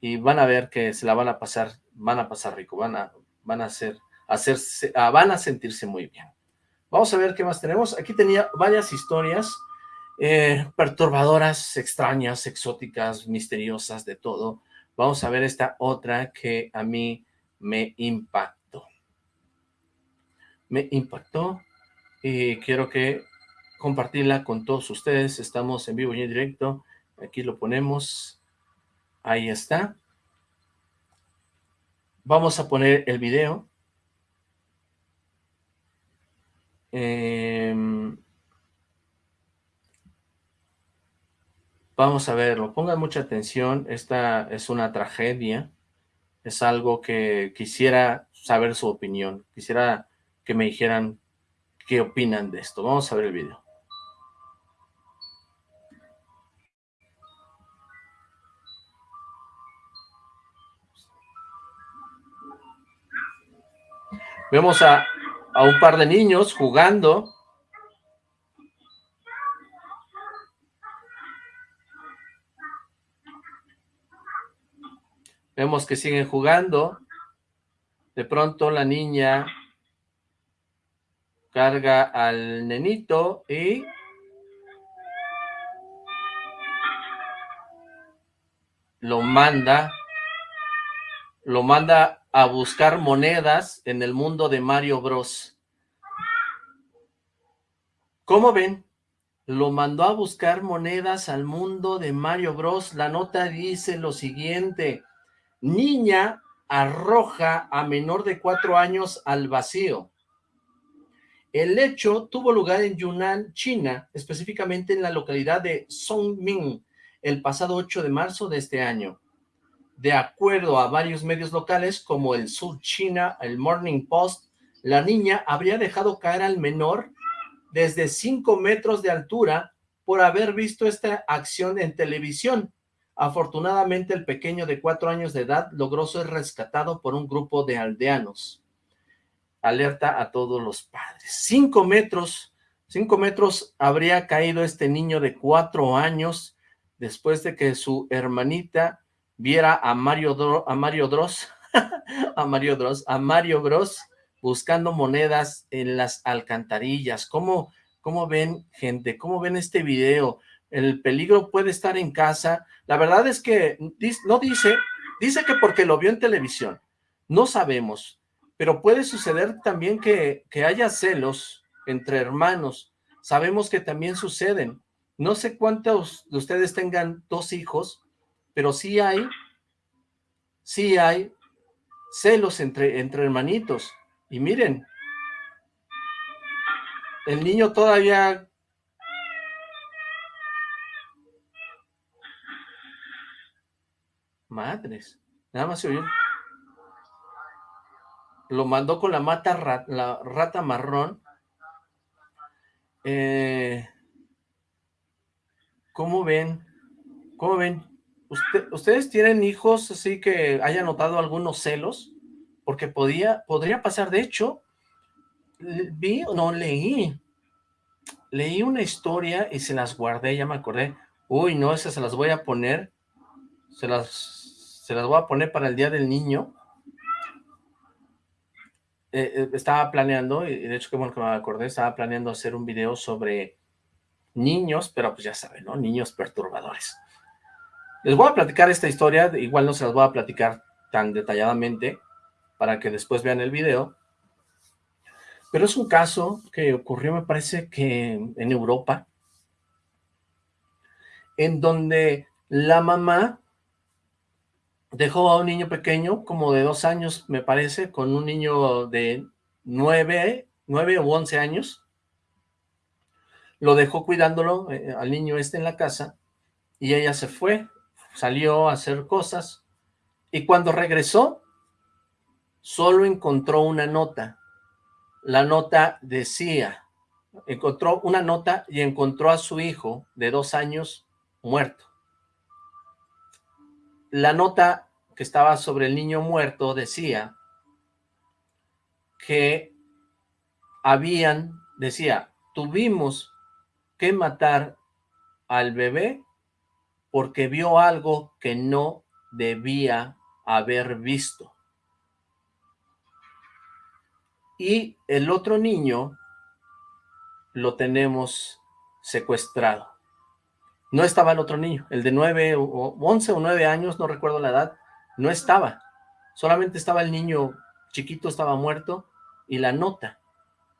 y van a ver que se la van a pasar, van a pasar rico, van a, van a hacer, hacerse, van a sentirse muy bien. Vamos a ver qué más tenemos. Aquí tenía varias historias eh, perturbadoras, extrañas, exóticas, misteriosas, de todo. Vamos a ver esta otra que a mí me impactó. Me impactó y quiero que compartirla con todos ustedes. Estamos en vivo y en directo. Aquí lo ponemos. Ahí está. Vamos a poner el video. Em, vamos a verlo. Pongan mucha atención. Esta es una tragedia. Es algo que quisiera saber su opinión. Quisiera que me dijeran qué opinan de esto. Vamos a ver el video. Vemos a, a un par de niños jugando. Vemos que siguen jugando. De pronto la niña carga al nenito y lo manda, lo manda a buscar monedas en el mundo de Mario Bros. ¿Cómo ven? Lo mandó a buscar monedas al mundo de Mario Bros. La nota dice lo siguiente. Niña arroja a menor de cuatro años al vacío. El hecho tuvo lugar en Yunnan, China, específicamente en la localidad de Songming, el pasado 8 de marzo de este año. De acuerdo a varios medios locales como el Sur China, el Morning Post, la niña habría dejado caer al menor desde 5 metros de altura por haber visto esta acción en televisión. Afortunadamente, el pequeño de cuatro años de edad logró ser rescatado por un grupo de aldeanos. Alerta a todos los padres. Cinco metros, cinco metros habría caído este niño de cuatro años después de que su hermanita viera a Mario, a Mario Dross, a Mario Dross, a Mario Bros buscando monedas en las alcantarillas. ¿Cómo, cómo ven, gente? ¿Cómo ven este video? El peligro puede estar en casa. La verdad es que no dice, dice que porque lo vio en televisión. No sabemos, pero puede suceder también que, que haya celos entre hermanos. Sabemos que también suceden. No sé cuántos de ustedes tengan dos hijos, pero sí hay, sí hay celos entre, entre hermanitos. Y miren, el niño todavía... Madres, nada más se oyó. Lo mandó con la mata, la rata marrón. Eh, ¿Cómo ven? ¿Cómo ven? ¿Ustedes tienen hijos así que hayan notado algunos celos? Porque podía, podría pasar, de hecho, vi, no, leí, leí una historia y se las guardé, ya me acordé. Uy, no, esas se las voy a poner, se las, se las voy a poner para el Día del Niño. Eh, eh, estaba planeando, y de hecho qué bueno que me acordé, estaba planeando hacer un video sobre niños, pero pues ya saben, ¿no? Niños perturbadores. Les voy a platicar esta historia, igual no se las voy a platicar tan detalladamente para que después vean el video, pero es un caso que ocurrió, me parece que en Europa, en donde la mamá dejó a un niño pequeño, como de dos años, me parece, con un niño de nueve, nueve o once años, lo dejó cuidándolo eh, al niño este en la casa y ella se fue, salió a hacer cosas y cuando regresó solo encontró una nota. La nota decía, encontró una nota y encontró a su hijo de dos años muerto. La nota que estaba sobre el niño muerto decía que habían, decía, tuvimos que matar al bebé porque vio algo que no debía haber visto. Y el otro niño lo tenemos secuestrado. No estaba el otro niño, el de nueve o once o nueve años, no recuerdo la edad, no estaba. Solamente estaba el niño chiquito, estaba muerto, y la nota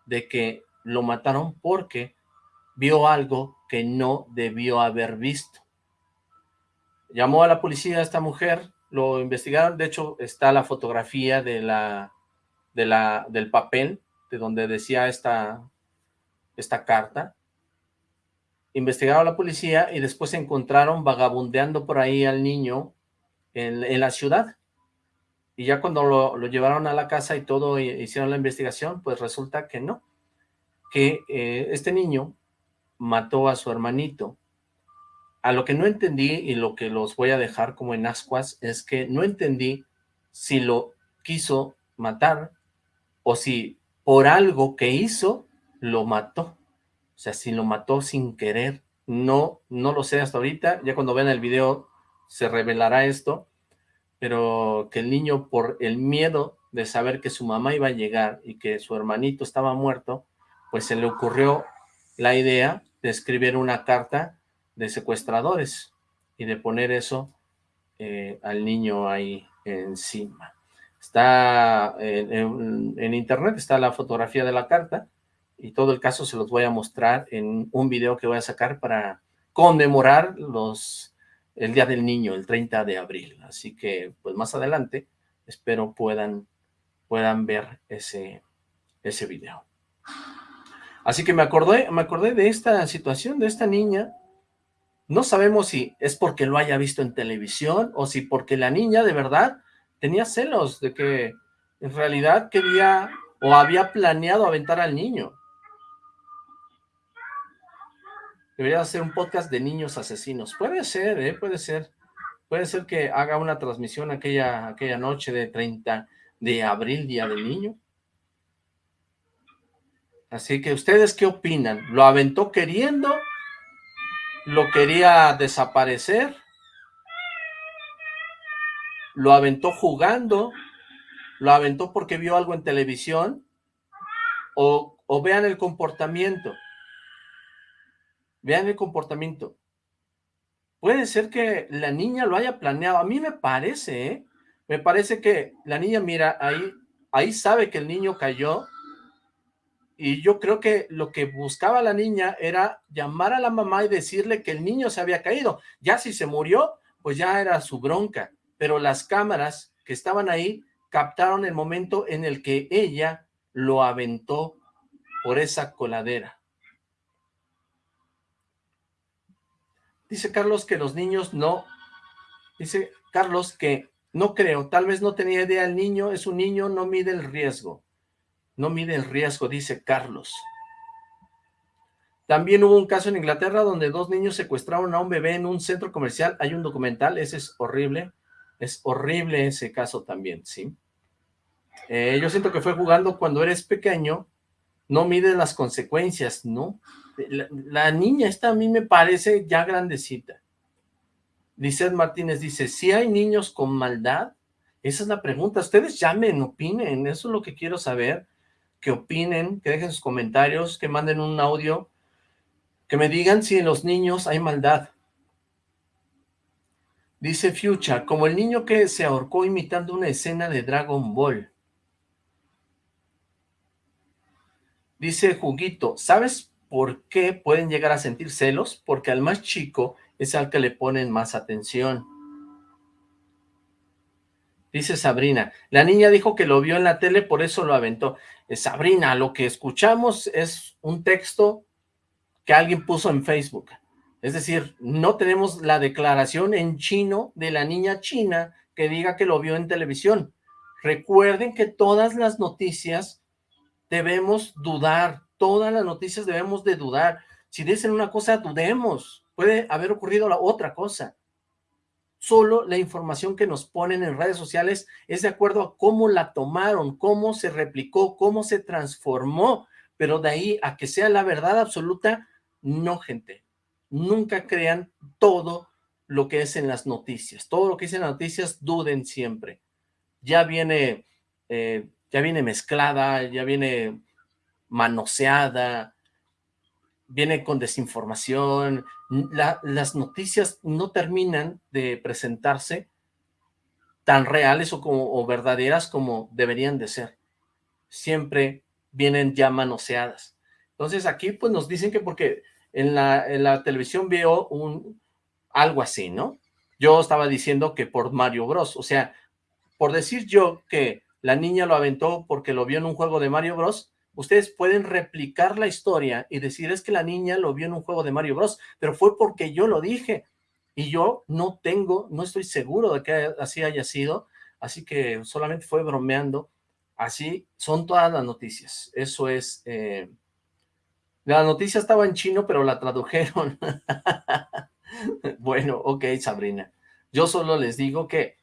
de que lo mataron porque vio algo que no debió haber visto. Llamó a la policía a esta mujer, lo investigaron, de hecho está la fotografía de la, de la, del papel, de donde decía esta, esta carta. Investigaron a la policía y después encontraron vagabundeando por ahí al niño en, la ciudad. Y ya cuando lo, lo, llevaron a la casa y todo, hicieron la investigación, pues resulta que no, que eh, este niño mató a su hermanito. A lo que no entendí y lo que los voy a dejar como en ascuas es que no entendí si lo quiso matar o si por algo que hizo lo mató. O sea, si lo mató sin querer. No, no lo sé hasta ahorita. Ya cuando vean el video se revelará esto. Pero que el niño por el miedo de saber que su mamá iba a llegar y que su hermanito estaba muerto, pues se le ocurrió la idea de escribir una carta de secuestradores y de poner eso eh, al niño ahí encima. Está en, internet, está la fotografía de la carta y todo el caso se los voy a mostrar en un video que voy a sacar para conmemorar los el Día del Niño, el 30 de abril. Así que, pues más adelante, espero puedan, puedan ver ese, ese video. Así que me acordé, me acordé de esta situación, de esta niña. No sabemos si es porque lo haya visto en televisión o si porque la niña de verdad tenía celos de que en realidad quería o había planeado aventar al niño. Debería hacer un podcast de niños asesinos. Puede ser, ¿eh? Puede ser. Puede ser que haga una transmisión aquella, aquella noche de 30 de abril, Día del Niño. Así que, ¿ustedes qué opinan? ¿Lo aventó queriendo? ¿Lo quería desaparecer? ¿Lo aventó jugando? ¿Lo aventó porque vio algo en televisión? O, o vean el comportamiento. Vean el comportamiento. Puede ser que la niña lo haya planeado. A mí me parece, ¿eh? Me parece que la niña, mira, ahí, ahí sabe que el niño cayó. Y yo creo que lo que buscaba la niña era llamar a la mamá y decirle que el niño se había caído. Ya si se murió, pues ya era su bronca. Pero las cámaras que estaban ahí captaron el momento en el que ella lo aventó por esa coladera. Dice Carlos que los niños no... Dice Carlos que no creo, tal vez no tenía idea el niño, es un niño, no mide el riesgo. No mide el riesgo, dice Carlos. También hubo un caso en Inglaterra donde dos niños secuestraron a un bebé en un centro comercial. Hay un documental, ese es horrible. Es horrible ese caso también, ¿sí? Eh, yo siento que fue jugando cuando eres pequeño, no mides las consecuencias, ¿no? La, niña esta a mí me parece ya grandecita. Lizeth Martínez dice, si hay niños con maldad? Esa es la pregunta. Ustedes llamen, opinen, eso es lo que quiero saber. Que opinen, que dejen sus comentarios, que manden un audio, que me digan si en los niños hay maldad. Dice Fucha, como el niño que se ahorcó imitando una escena de Dragon Ball. Dice Juguito, ¿sabes por qué pueden llegar a sentir celos? Porque al más chico es al que le ponen más atención. Dice Sabrina, la niña dijo que lo vio en la tele, por eso lo aventó. Eh, Sabrina, lo que escuchamos es un texto que alguien puso en Facebook. Es decir, no tenemos la declaración en chino de la niña china que diga que lo vio en televisión. Recuerden que todas las noticias debemos dudar, todas las noticias debemos de dudar. Si dicen una cosa, dudemos. Puede haber ocurrido la otra cosa. Solo la información que nos ponen en redes sociales es de acuerdo a cómo la tomaron, cómo se replicó, cómo se transformó. Pero de ahí a que sea la verdad absoluta, no, gente. Nunca crean todo lo que es en las noticias. Todo lo que es en las noticias, duden siempre. Ya viene eh, ya viene mezclada, ya viene manoseada, viene con desinformación, las noticias no terminan de presentarse tan reales o, como, verdaderas como deberían de ser. Siempre vienen ya manoseadas. Entonces aquí pues nos dicen que porque en la, en la televisión veo un, algo así, ¿no? Yo estaba diciendo que por Mario Bros. O sea, por decir yo que la niña lo aventó porque lo vio en un juego de Mario Bros. Ustedes pueden replicar la historia y decir, es que la niña lo vio en un juego de Mario Bros. Pero fue porque yo lo dije. Y yo no tengo, no estoy seguro de que así haya sido. Así que solamente fue bromeando. Así son todas las noticias. Eso es... Eh, la noticia estaba en chino, pero la tradujeron. bueno, ok, Sabrina. Yo solo les digo que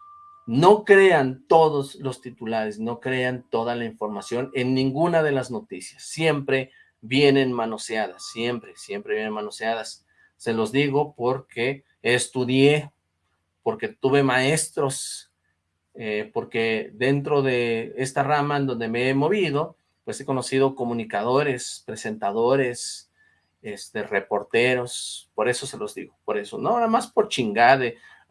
no crean todos los titulares, no crean toda la información en ninguna de las noticias. Siempre vienen manoseadas, siempre, siempre vienen manoseadas. Se los digo porque estudié, porque tuve maestros, eh, porque dentro de esta rama en donde me he movido, pues he conocido comunicadores, presentadores, este, reporteros, por eso se los digo, por eso, no nada más por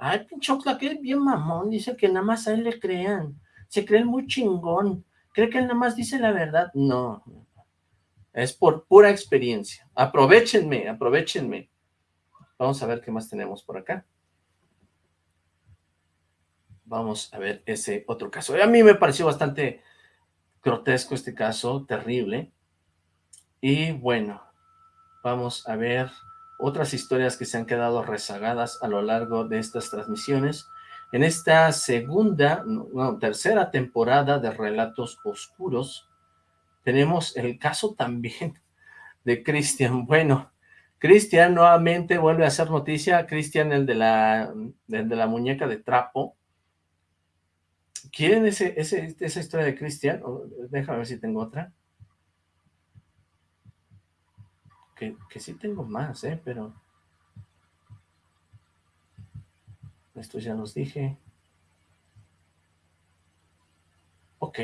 chingade, Ay, pinche que es bien mamón, dice que nada más a él le crean. Se cree muy chingón. ¿Cree que él nada más dice la verdad? No. Es por pura experiencia. Aprovechenme, aprovechenme. Vamos a ver qué más tenemos por acá. Vamos a ver ese otro caso. A mí me pareció bastante grotesco este caso, terrible. Y bueno, vamos a ver otras historias que se han quedado rezagadas a lo largo de estas transmisiones. En esta segunda, no, tercera temporada de Relatos Oscuros, tenemos el caso también de Cristian. Bueno, Cristian nuevamente vuelve a hacer noticia, Cristian el de la de la muñeca de trapo. ¿Quieren ese, esa historia de Cristian? Déjame ver si tengo otra. Que, que sí tengo más, ¿eh? Pero... Esto ya los dije. Ok,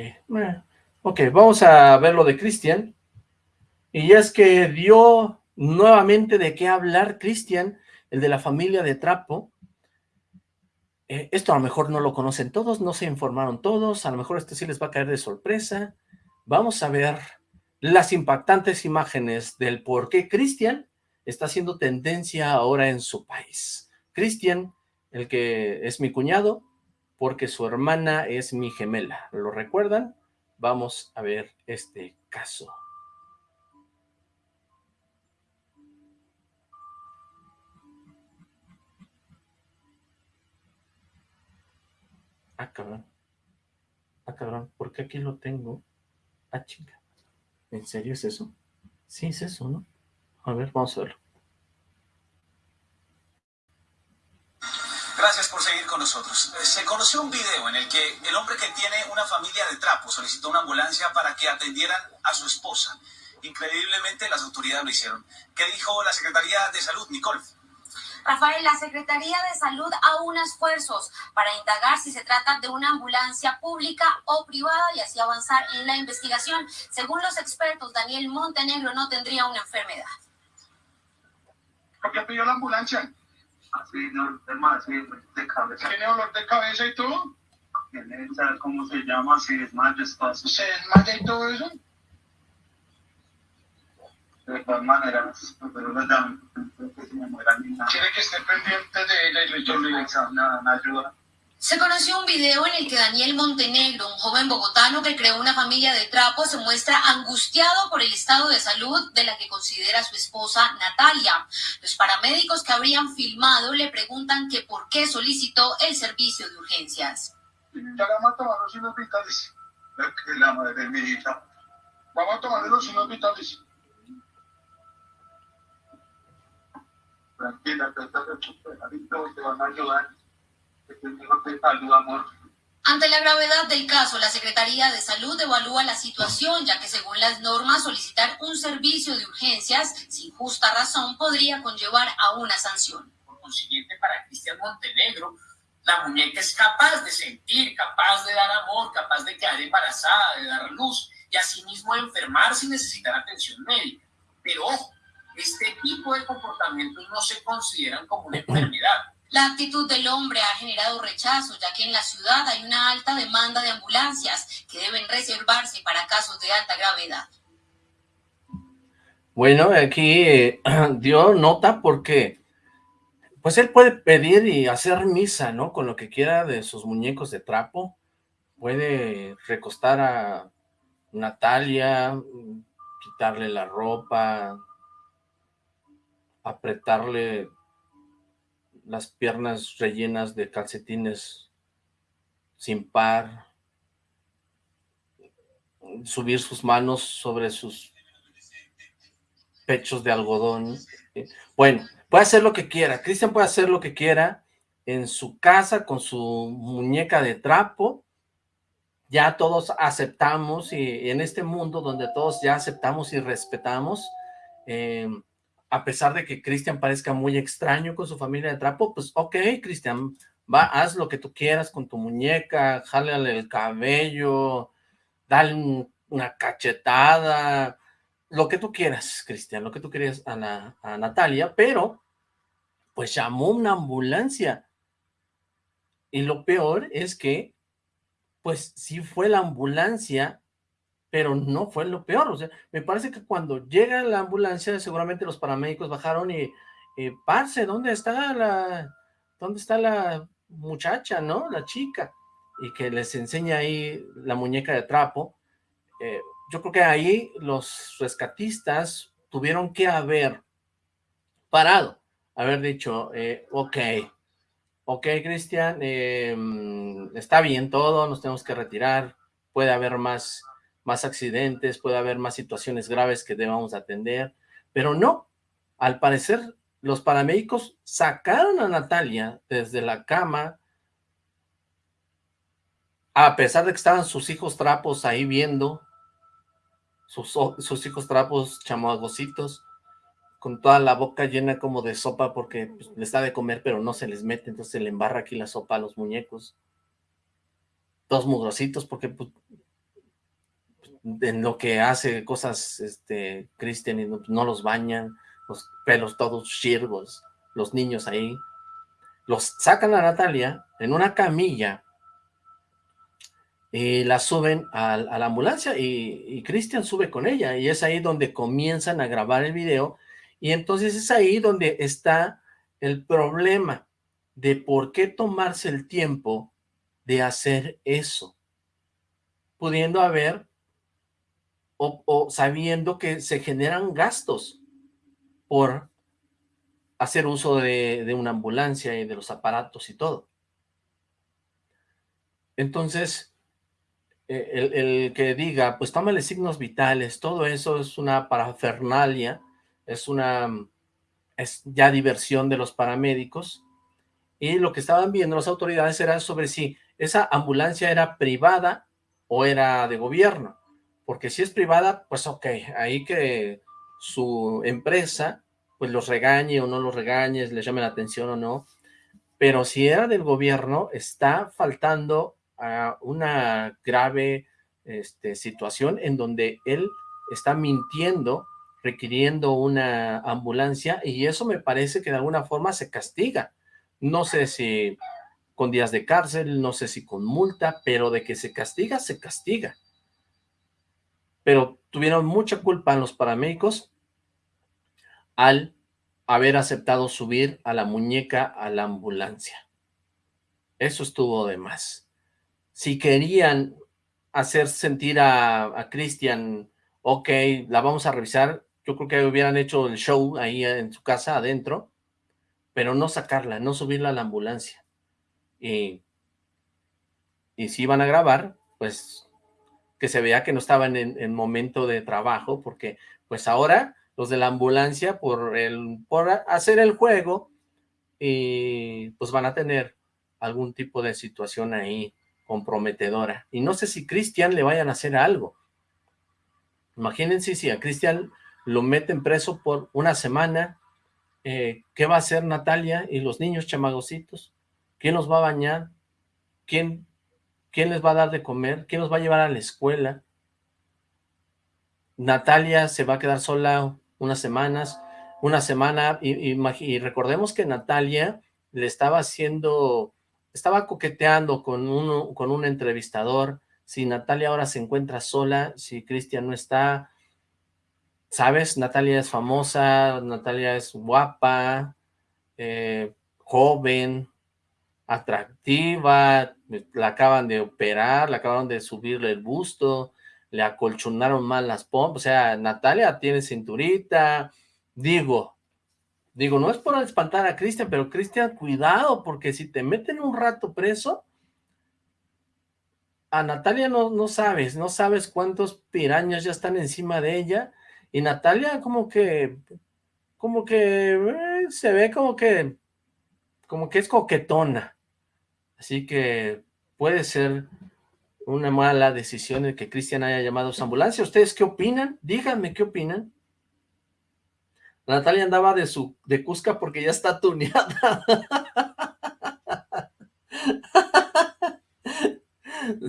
ok, vamos a ver lo de Cristian. Y es que dio nuevamente de qué hablar Cristian, el de la familia de Trapo. Eh, esto a lo mejor no lo conocen todos, no se informaron todos, a lo mejor esto sí les va a caer de sorpresa. Vamos a ver las impactantes imágenes del por qué Cristian está haciendo tendencia ahora en su país. Cristian, el que es mi cuñado, porque su hermana es mi gemela. ¿Lo recuerdan? Vamos a ver este caso. Ah, cabrón. Ah, cabrón, ¿por qué aquí lo tengo? Ah, chinga. ¿En serio es eso? Sí, es eso, ¿no? A ver, vamos a verlo. Gracias por seguir con nosotros. Eh, se conoció un video en el que el hombre que tiene una familia de trapo solicitó una ambulancia para que atendieran a su esposa. Increíblemente las autoridades lo hicieron. ¿Qué dijo la Secretaría de Salud, Nicole? Rafael, la Secretaría de Salud aúna esfuerzos para indagar si se trata de una ambulancia pública o privada y así avanzar en la investigación. Según los expertos, Daniel Montenegro no tendría una enfermedad. ¿Por qué pidió la ambulancia? Así, no, así de cabeza. ¿Tiene dolor de cabeza y todo? Tiene, ¿sabes cómo se llama? Si desmayo, espacio. ¿Se desmaya y todo eso? De todas maneras, pero los llaman, que se me muera ni nada. Quiere que esté pendiente de nada, ayuda. Se conoció un video en el que Daniel Montenegro, un joven bogotano que creó una familia de trapo, se muestra angustiado por el estado de salud de la que considera su esposa Natalia. Los paramédicos que habrían filmado le preguntan que por qué solicitó el servicio de urgencias. Ya le vamos a tomar los signos vitales. La madre de mi hija. Vamos a tomarle los signos vitales. Tranquila, que estás recuperadito y te van a ayudar. Que salud, amor. Ante la gravedad del caso, la Secretaría de Salud evalúa la situación, ya que según las normas solicitar un servicio de urgencias sin justa razón podría conllevar a una sanción. Por consiguiente, para Cristian Montenegro, la muñeca es capaz de sentir, capaz de dar amor, capaz de quedar embarazada, de dar luz y asimismo de enfermar sin necesitar atención médica. Pero ojo, este tipo de comportamientos no se consideran como una enfermedad. La actitud del hombre ha generado rechazo, ya que en la ciudad hay una alta demanda de ambulancias que deben reservarse para casos de alta gravedad. Bueno, aquí eh, dio nota porque pues él puede pedir y hacer misa, ¿no? Con lo que quiera de sus muñecos de trapo. Puede recostar a Natalia, mm, quitarle la ropa, apretarle las piernas rellenas de calcetines sin par, subir sus manos sobre sus pechos de algodón. Bueno, puede hacer lo que quiera. Cristian puede hacer lo que quiera en su casa con su muñeca de trapo. Ya todos aceptamos y en este mundo donde todos ya aceptamos y respetamos, eh, a pesar de que Cristian parezca muy extraño con su familia de trapo, pues ok, Cristian, va, haz lo que tú quieras con tu muñeca, jálale el cabello, dale un- una cachetada, lo que tú quieras, Cristian, lo que tú quieras a, la- a Natalia, pero pues llamó una ambulancia. Y lo peor es que, pues sí fue la ambulancia, pero no fue lo peor. O sea, me parece que cuando llega la ambulancia, seguramente los paramédicos bajaron y, y parce, ¿dónde está la, dónde está la muchacha, no? La chica. Y que les enseña ahí la muñeca de trapo. Eh, yo creo que ahí los rescatistas tuvieron que haber parado, haber dicho, eh, ok, ok, Cristian, eh, mm, está bien todo, nos tenemos que retirar, puede haber más, más accidentes, puede haber más situaciones graves que debamos atender, pero no, Al parecer, los paramédicos sacaron a Natalia desde la cama, a pesar de que estaban sus hijos trapos ahí viendo, sus, sus hijos trapos chamagositos, con toda la boca llena como de sopa porque pues, les da de comer, pero no se les mete, entonces se le embarra aquí la sopa a los muñecos. Dos mugrositos porque pues, en lo que hace cosas este Cristian y no, los bañan, los pelos todos chirgos, los niños ahí. Los sacan a Natalia en una camilla y la suben a, la ambulancia y, y sube con ella y es ahí donde comienzan a grabar el video y entonces es ahí donde está el problema de por qué tomarse el tiempo de hacer eso, pudiendo haber o, sabiendo que se generan gastos por hacer uso de, una ambulancia y de los aparatos y todo. Entonces, eh, el, el que diga, pues tómale signos vitales, todo eso es una parafernalia, es una, es ya diversión de los paramédicos, y lo que estaban viendo las autoridades era sobre si esa ambulancia era privada o era de gobierno, porque si es privada, pues ok, ahí que su empresa, pues los regañe o no los regañe, les llame la atención o no, pero si era del gobierno, está faltando a una grave este, situación en donde él está mintiendo, requiriendo una ambulancia, y eso me parece que de alguna forma se castiga. No sé si con días de cárcel, no sé si con multa, pero de que se castiga, se castiga pero tuvieron mucha culpa los paramédicos al haber aceptado subir a la muñeca a la ambulancia. Eso estuvo de más. Si querían hacer sentir a, a Cristian, ok, la vamos a revisar, yo creo que hubieran hecho el show ahí en su casa adentro, pero no sacarla, no subirla a la ambulancia. Y, y si iban a grabar, pues que se vea que no estaban en, en, momento de trabajo, porque pues ahora los de la ambulancia por, el, por hacer el juego, y pues van a tener algún tipo de situación ahí comprometedora. Y no sé si Cristian le vayan a hacer algo. Imagínense si a Cristian lo meten preso por una semana, eh, ¿qué va a hacer Natalia y los niños chamagositos? ¿Quién los va a bañar? ¿Quién ¿Quién les va a dar de comer? ¿Quién los va a llevar a la escuela? Natalia se va a quedar sola unas semanas, una semana, y, recordemos que Natalia le estaba haciendo, estaba coqueteando con, uno, con un entrevistador, si Natalia ahora se encuentra sola, si Cristian no está, ¿sabes? Natalia es famosa, Natalia es guapa, eh, joven, atractiva, la acaban de operar, le acabaron de subirle el busto, le acolchonaron mal las pompas, o sea, Natalia tiene cinturita, digo, digo, no es por espantar a Cristian, pero Cristian, cuidado, porque si te meten un rato preso, a Natalia no, no sabes, no sabes cuántos pirañas ya están encima de ella, y Natalia como que, como que, eh, se ve como que, como que es coquetona, Así que puede ser una mala decisión el que Cristian haya llamado a su ambulancia. ¿Ustedes qué opinan? Díganme qué opinan. Natalia andaba de su de Cusca porque ya está tuneada.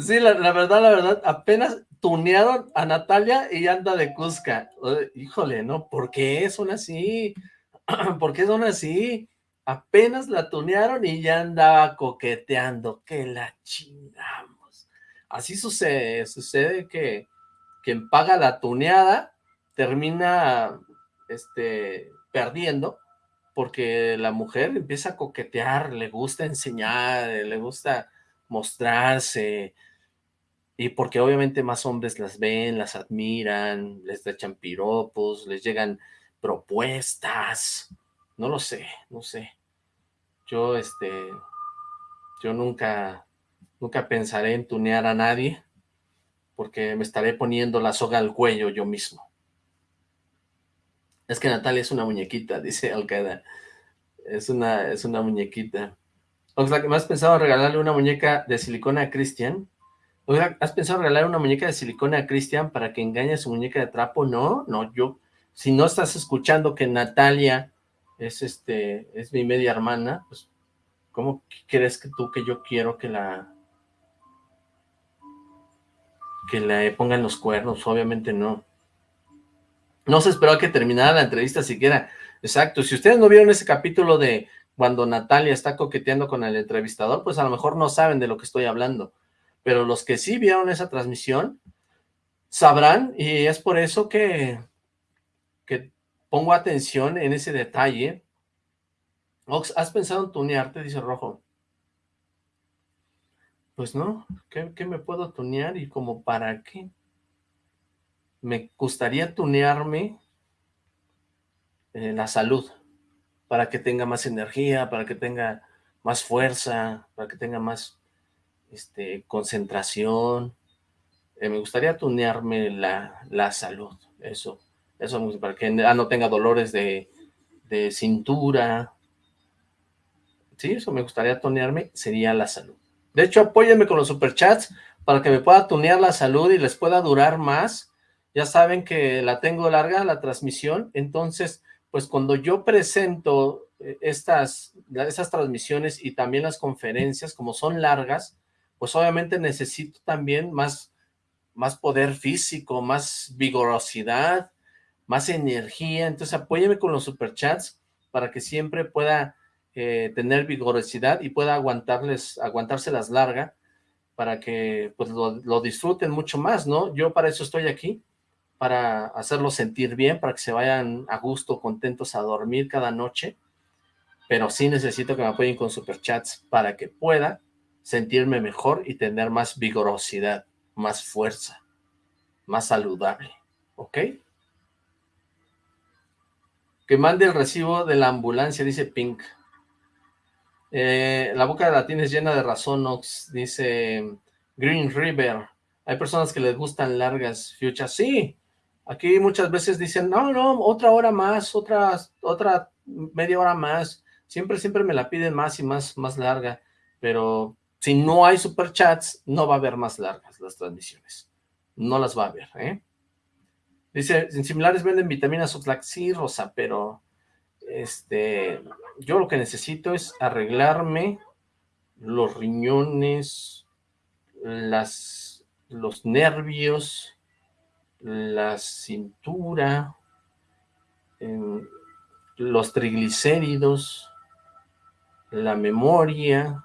Sí, la, la, verdad, la verdad, apenas tunearon a Natalia y anda de Cusca. Híjole, ¿no? ¿Por qué son así? ¿Por qué son así? Apenas la tunearon y ya andaba coqueteando, que la chingamos. Así sucede, sucede que quien paga la tuneada termina este, perdiendo, porque la mujer empieza a coquetear, le gusta enseñar, le gusta mostrarse, y porque obviamente más hombres las ven, las admiran, les echan piropos, les llegan propuestas, no lo sé, no sé yo, este, yo nunca, nunca pensaré en tunear a nadie, porque me estaré poniendo la soga al cuello yo mismo. Es que Natalia es una muñequita, dice Alcaida. Es una, es una muñequita. Oxlack, ¿me has pensado regalarle una muñeca de silicona a Cristian? Oxlack, ¿has pensado regalar una muñeca de silicona a Cristian para que engañe a su muñeca de trapo? No, no, yo... Si no estás escuchando que Natalia es este, es mi media hermana, pues, ¿cómo crees que tú que yo quiero que la, que le pongan los cuernos? Obviamente no. No se esperó que terminara la entrevista siquiera. Exacto, si ustedes no vieron ese capítulo de cuando Natalia está coqueteando con el entrevistador, pues a lo mejor no saben de lo que estoy hablando. Pero los que sí vieron esa transmisión, sabrán, y es por eso que, que pongo atención en ese detalle. ¿has pensado en tunearte? Dice Rojo. Pues no, ¿qué, me puedo tunear y como para qué? Me gustaría tunearme eh, la salud, para que tenga más energía, para que tenga más fuerza, para que tenga más este, concentración. Eh, me gustaría tunearme la, la salud, eso eso, para que ah, no tenga dolores de, cintura. Sí, eso me gustaría tonearme, sería la salud. De hecho, apóyenme con los superchats para que me pueda tunear la salud y les pueda durar más. Ya saben que la tengo larga, la transmisión, entonces, pues cuando yo presento eh, estas, estas transmisiones y también las conferencias, como son largas, pues obviamente necesito también más, más poder físico, más vigorosidad, más energía, entonces apóyeme con los superchats para que siempre pueda eh, tener vigorosidad y pueda aguantarles, aguantárselas larga, para que pues lo, disfruten mucho más, ¿no? Yo para eso estoy aquí, para hacerlos sentir bien, para que se vayan a gusto, contentos a dormir cada noche, pero sí necesito que me apoyen con superchats para que pueda sentirme mejor y tener más vigorosidad, más fuerza, más saludable, ¿ok? Que mande el recibo de la ambulancia, dice Pink. Eh, la boca de la tienes llena de razón, Ox, dice Green River. Hay personas que les gustan largas fuchas. Sí, aquí muchas veces dicen, no, no, otra hora más, otra, otra media hora más. Siempre, siempre me la piden más y más, más larga. Pero si no hay superchats, no va a haber más largas las transmisiones. No las va a haber, ¿eh? Dice, en similares venden vitaminas Oxlack, sí, Rosa, pero este, yo lo que necesito es arreglarme los riñones, las, los nervios, la cintura, los triglicéridos, la memoria,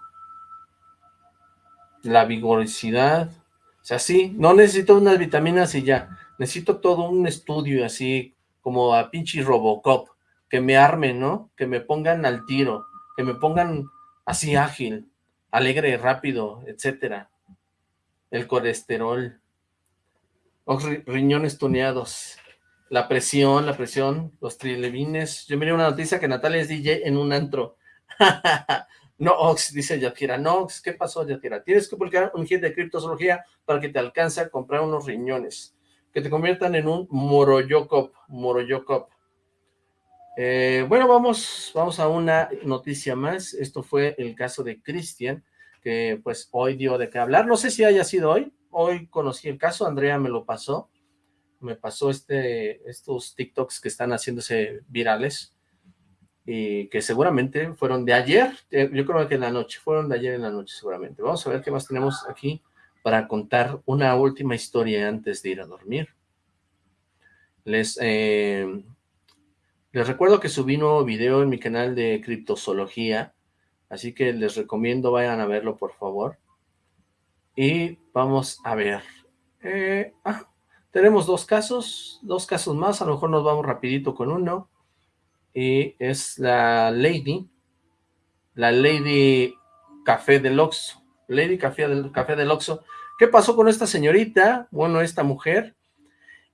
la vigorosidad, o sea, sí, no necesito unas vitaminas y ya, necesito todo un estudio así, como a pinche Robocop, que me armen, ¿no? Que me pongan al tiro, que me pongan así ágil, alegre, rápido, etcétera. El colesterol, los riñones tuneados, la presión, la presión, los trilevines. Yo miré una noticia que Natalia es DJ en un antro. no, Ox, dice Yakira. No, Ox, ¿qué pasó, Yakira? Tienes que publicar un hit de criptozoología para que te alcance a comprar unos riñones que te conviertan en un Moroyokop, Moroyokop. Eh, bueno, vamos, vamos a una noticia más. Esto fue el caso de Cristian, que pues hoy dio de qué hablar. No sé si haya sido hoy. Hoy conocí el caso, Andrea me lo pasó. Me pasó este, estos TikToks que están haciéndose virales y que seguramente fueron de ayer, eh, yo creo que en la noche, fueron de ayer en la noche seguramente. Vamos a ver qué más tenemos aquí para contar una última historia antes de ir a dormir. Les, eh, les recuerdo que subí un nuevo video en mi canal de criptozoología, así que les recomiendo vayan a verlo por favor. Y vamos a ver. Eh, ah, tenemos dos casos, dos casos más, a lo mejor nos vamos rapidito con uno. Y es la Lady, la Lady Café del Oxxo. Lady Café del, Café del. ¿Qué pasó con esta señorita? Bueno, esta mujer.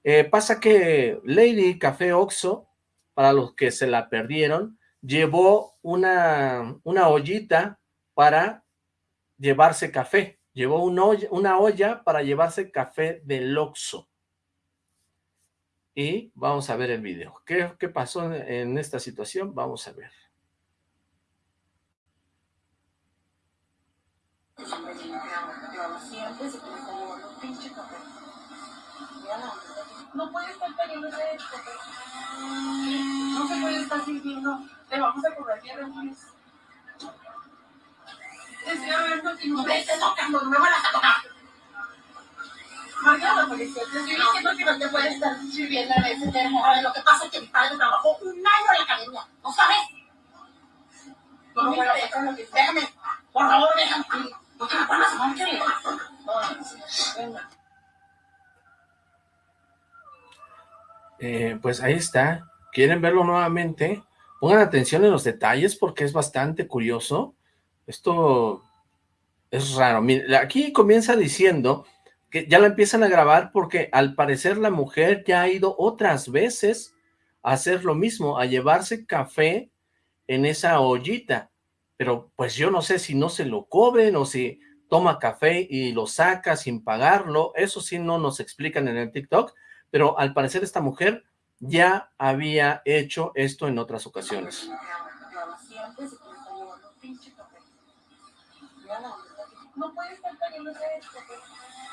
Eh, pasa que Lady Café Oxxo, para los que se la perdieron, llevó una, una ollita para llevarse café. Llevó una olla, para llevarse café del Oxxo. y vamos a ver el video. ¿Qué, qué pasó en esta situación? Vamos a ver. No puede estar cayendo ese No se puede estar sirviendo. Le vamos a cobrar tierra, Luis. Estoy hablando que no me estés tocando, no me van a tocar. Marca a la policía. Te estoy diciendo que no te puedes estar sirviendo en ese termo. A ver, lo que pasa es que mi padre trabajó un año en la academia. ¿No sabes? No, no, déjame. Por favor, déjame. No te me pongas mal, querido. Venga. Eh, pues ahí está. ¿Quieren verlo nuevamente? Pongan atención en los detalles porque es bastante curioso. Esto es raro. Mira, aquí comienza diciendo que ya la empiezan a grabar porque al parecer la mujer ya ha ido otras veces a hacer lo mismo, a llevarse café en esa ollita. Pero pues yo no sé si no se lo cobren o si toma café y lo saca sin pagarlo. Eso sí no nos explican en el TikTok pero al parecer esta mujer ya había hecho esto en otras ocasiones. No puede estar cayendo esto.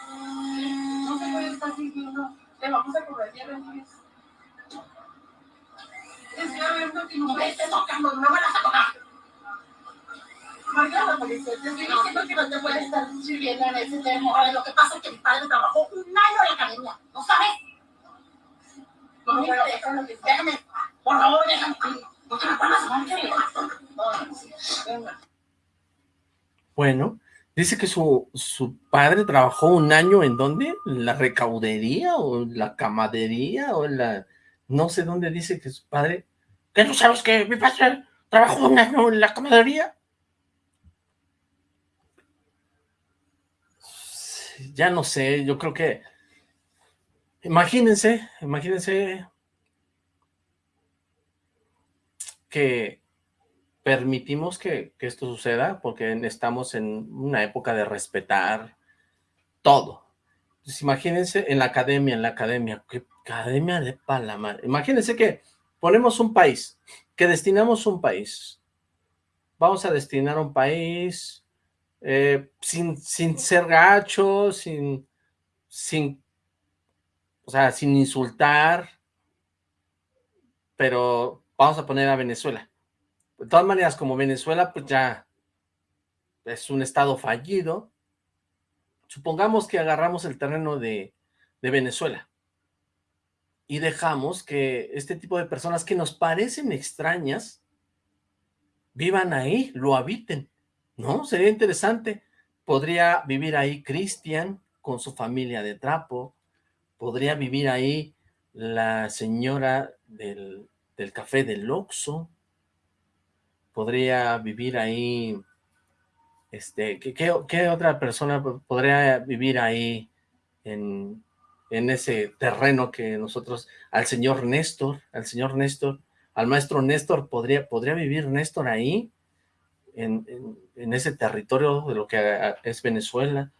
No se puede estar sintiendo. Le vamos a cobrar tierra, Luis. Hablando que no me estés tocando, no me vas a tocar. Marca la policía, te estoy diciendo que no te puedes estar sirviendo en ese termo. A ver, lo que pasa es que mi padre trabajó un año en la academia, ¿no sabes? Déjame, por favor, déjame. Bueno, dice que su, su padre trabajó un año en dónde? ¿En la recaudería o la camadería o en la... No sé dónde dice que su padre... ¿Qué no sabes que mi padre trabajó un año en la camadería? Ya no sé, yo creo que Imagínense, imagínense que permitimos que, esto suceda porque estamos en una época de respetar todo. Entonces, imagínense en la academia, en la academia, ¿qué academia de Palamar? Imagínense que ponemos un país, que destinamos un país. Vamos a destinar un país eh, sin, sin ser gacho, sin, sin o sea, sin insultar, pero vamos a poner a Venezuela. De todas maneras, como Venezuela, pues ya es un estado fallido, supongamos que agarramos el terreno de, Venezuela y dejamos que este tipo de personas que nos parecen extrañas vivan ahí, lo habiten, ¿no? Sería interesante. Podría vivir ahí Cristian con su familia de trapo, podría vivir ahí la señora del, café del Oxxo, podría vivir ahí, este, ¿qué, otra persona podría vivir ahí en, ese terreno que nosotros, al señor Néstor, al señor Néstor, al maestro Néstor, podría, podría vivir Néstor ahí, en, en ese territorio de lo que es Venezuela,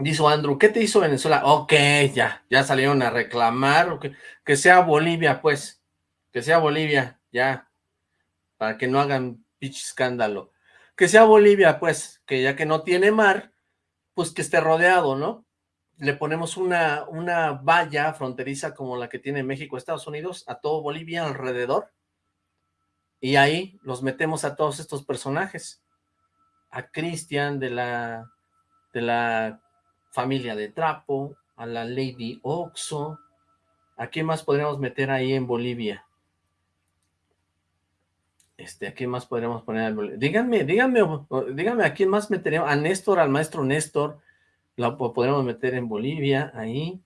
Dice Andrew, ¿qué te hizo Venezuela? Ok, ya, ya salieron a reclamar, que sea Bolivia, pues, que sea Bolivia, ya, para que no hagan pinche escándalo. Que sea Bolivia, pues, que ya que no tiene mar, pues que esté rodeado, ¿no? Le ponemos una, una valla fronteriza como la que tiene México, Estados Unidos, a todo Bolivia alrededor, y ahí los metemos a todos estos personajes, a Cristian de la, de la Familia de Trapo, a la Lady Oxo. ¿A quién más podríamos meter ahí en Bolivia? Este, ¿a quién más podríamos poner? Díganme, díganme, díganme a quién más meteríamos. A Néstor, al maestro Néstor, lo podríamos meter en Bolivia, ahí.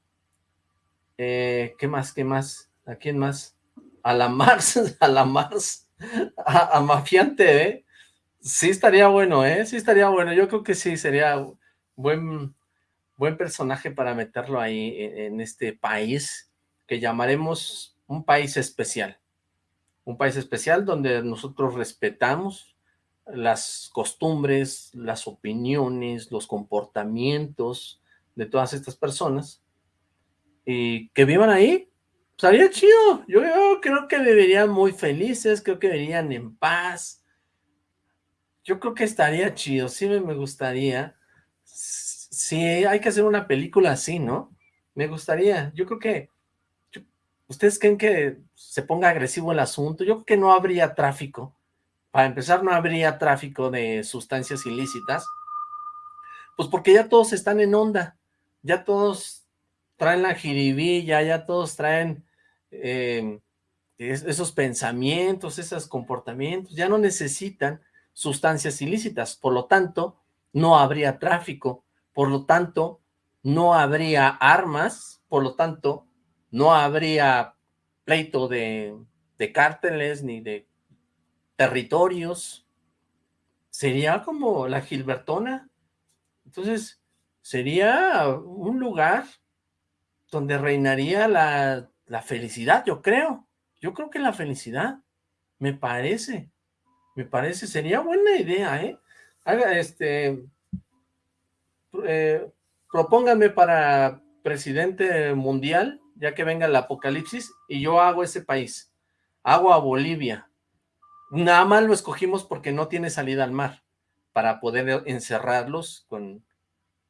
Eh, ¿Qué más, qué más? ¿A quién más? A la Mars, a la Mars, a, a Mafiante, ¿eh? Sí estaría bueno, ¿eh? Sí estaría bueno. Yo creo que sí, sería buen, buen personaje para meterlo ahí e, en, este país que llamaremos un país especial. Un país especial donde nosotros respetamos las costumbres, las opiniones, los comportamientos de todas estas personas y que vivan ahí, estaría chido, yo, yo creo que vivirían muy felices, creo que vivirían en paz, yo creo que estaría chido, sí me, me gustaría, sí, hay que hacer una película así, ¿no? Me gustaría, yo creo que, ¿ustedes creen que se ponga agresivo el asunto? Yo creo que no habría tráfico, para empezar no habría tráfico de sustancias ilícitas, pues porque ya todos están en onda, ya todos traen la jiribilla, ya todos traen eh, es- esos pensamientos, esos comportamientos, ya no necesitan sustancias ilícitas, por lo tanto, no habría tráfico, por lo tanto, no habría armas, por lo tanto, no habría pleito de, de cárteles ni de territorios, sería como la Gilbertona, entonces sería un lugar donde reinaría la, la felicidad, yo creo, yo creo que la felicidad, me parece, me parece, sería buena idea, ¿eh? Haga, este, eh, propónganme para presidente mundial, ya que venga el apocalipsis, y yo hago ese país, hago a Bolivia, nada más lo escogimos porque no tiene salida al mar, para poder encerrarlos con,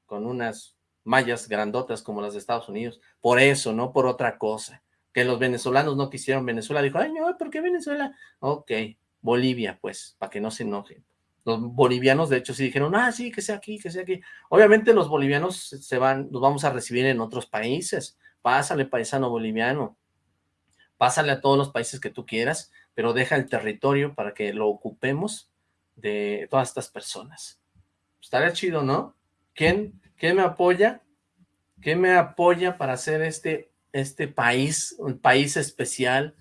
con unas mallas grandotas como las de Estados Unidos, por eso, no por otra cosa, que los venezolanos no quisieron Venezuela, dijo, ay no, ¿por qué Venezuela? Ok, Bolivia, pues, para que no se enojen. Los bolivianos, de hecho, sí dijeron, ah, sí, que sea aquí, que sea aquí. Obviamente los bolivianos se van, los vamos a recibir en otros países. Pásale, paisano boliviano. Pásale a todos los países que tú quieras, pero deja el territorio para que lo ocupemos de todas estas personas. Estaría chido, ¿no? ¿Quién, quién me apoya? ¿Quién me apoya para hacer este, este país, un país especial?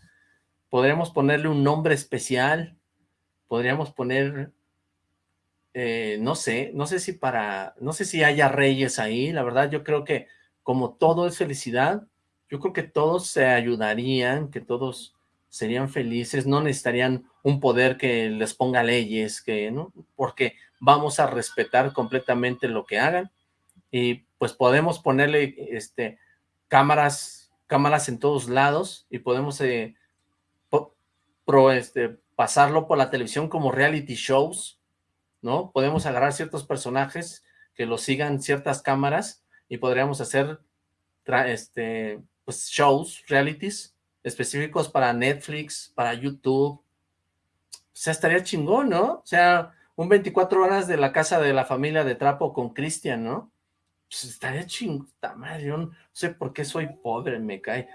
Podríamos ponerle un nombre especial, podríamos poner, eh, no sé, no sé si para, no sé si haya reyes ahí, la verdad yo creo que como todo es felicidad, yo creo que todos se ayudarían, que todos serían felices, no necesitarían un poder que les ponga leyes, que no, porque vamos a respetar completamente lo que hagan, y pues podemos ponerle este cámaras, cámaras en todos lados, y podemos eh, pro, este, pasarlo por la televisión como reality shows, ¿no? Podemos agarrar ciertos personajes que los sigan ciertas cámaras y podríamos hacer este, pues shows, realities específicos para Netflix, para YouTube. O sea, estaría chingón, ¿no? O sea, un 24 horas de la casa de la familia de Trapo con Cristian, ¿no? Pues estaría chingón, yo no sé por qué soy pobre, me cae.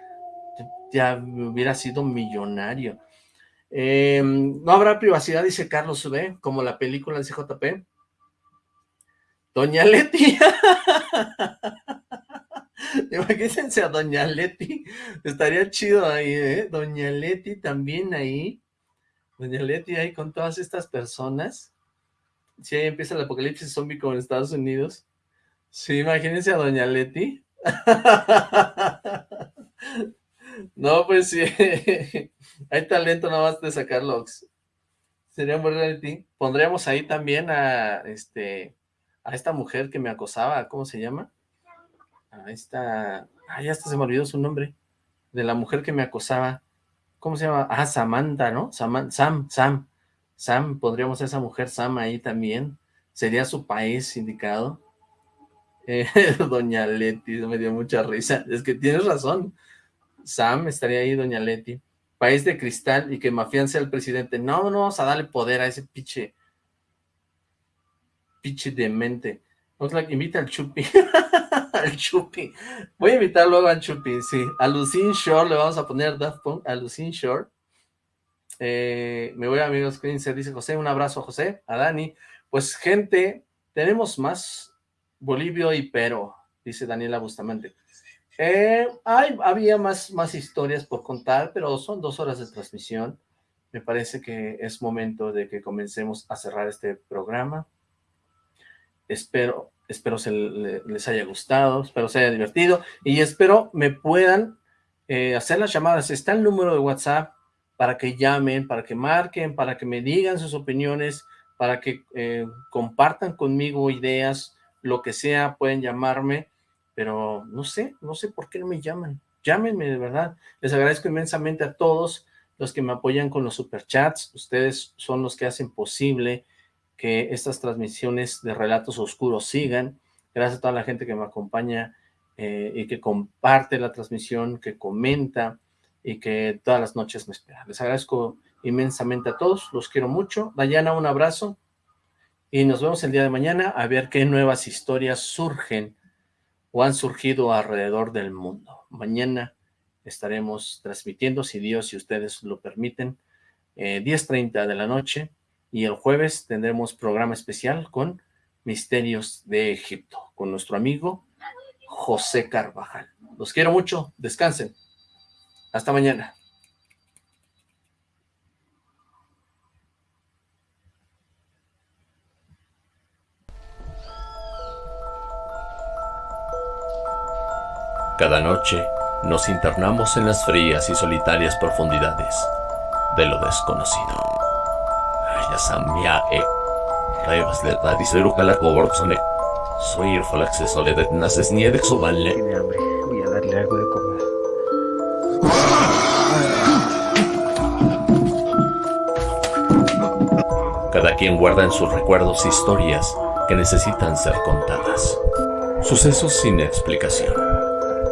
Ya hubiera sido millonario. Eh, no habrá privacidad, dice Carlos B, como la película del CJP. Doña Leti. Imagínense a Doña Leti. Estaría chido ahí, ¿eh? Doña Leti también ahí. Doña Leti ahí con todas estas personas. Si ahí empieza el apocalipsis zombie como en Estados Unidos. Sí, imagínense a Doña Leti. No, pues sí. Hay talento nada más de sacar logs. Sería un buen reality. Pondríamos ahí también a este a esta mujer que me acosaba, ¿cómo se llama? A esta, ya hasta se me olvidó su nombre, de la mujer que me acosaba, ¿cómo se llama? Ah, Samantha, ¿no? Saman- Sam, Sam, Sam, pondríamos a esa mujer Sam ahí también, sería su país indicado. Eh, Doña Leti, me dio mucha risa, es que tienes razón, Sam estaría ahí, Doña Leti, país de cristal y que Mafián sea el presidente, no, no vamos a darle poder a ese piche, piche demente, Oxlack, invita al Chupi, al Chupi, voy a invitar luego al Chupi, sí, a Lucin Shore, le vamos a poner Daft a Lucin Shore, eh, me voy a amigos Cleanser, dice José, un abrazo a José, a Dani, pues gente, tenemos más Bolivio y Pero, dice Daniela Bustamante, eh, hay, había más, más historias por contar, pero son dos horas de transmisión, me parece que es momento de que comencemos a cerrar este programa, espero, espero se le- les haya gustado, espero se haya divertido, y espero me puedan eh, hacer las llamadas, está el número de WhatsApp para que llamen, para que marquen, para que me digan sus opiniones, para que eh, compartan conmigo ideas, lo que sea, pueden llamarme, pero no sé, no sé por qué no me llaman. Llámenme, de verdad. Les agradezco inmensamente a todos los que me apoyan con los superchats. Ustedes son los que hacen posible que estas transmisiones de Relatos Oscuros sigan. Gracias a toda la gente que me acompaña eh, y que comparte la transmisión, que comenta y que todas las noches me espera. Les agradezco inmensamente a todos, los quiero mucho. Dayana, un abrazo y nos vemos el día de mañana a ver qué nuevas historias surgen o han surgido alrededor del mundo. Mañana estaremos transmitiendo, si Dios y ustedes lo permiten, eh, 10.30 de la noche, y el jueves tendremos programa especial con Misterios de Egipto, con nuestro amigo José Carvajal. Los quiero mucho, descansen. Hasta mañana. Cada noche nos internamos en las frías y solitarias profundidades de lo desconocido. Soy el falaxe soledad naces. Tiene hambre. Voy a darle algo de comer. Cada quien guarda en sus recuerdos historias que necesitan ser contadas. Sucesos sin explicación.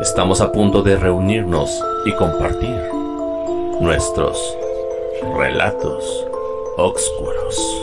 Estamos a punto de reunirnos y compartir nuestros relatos oscuros.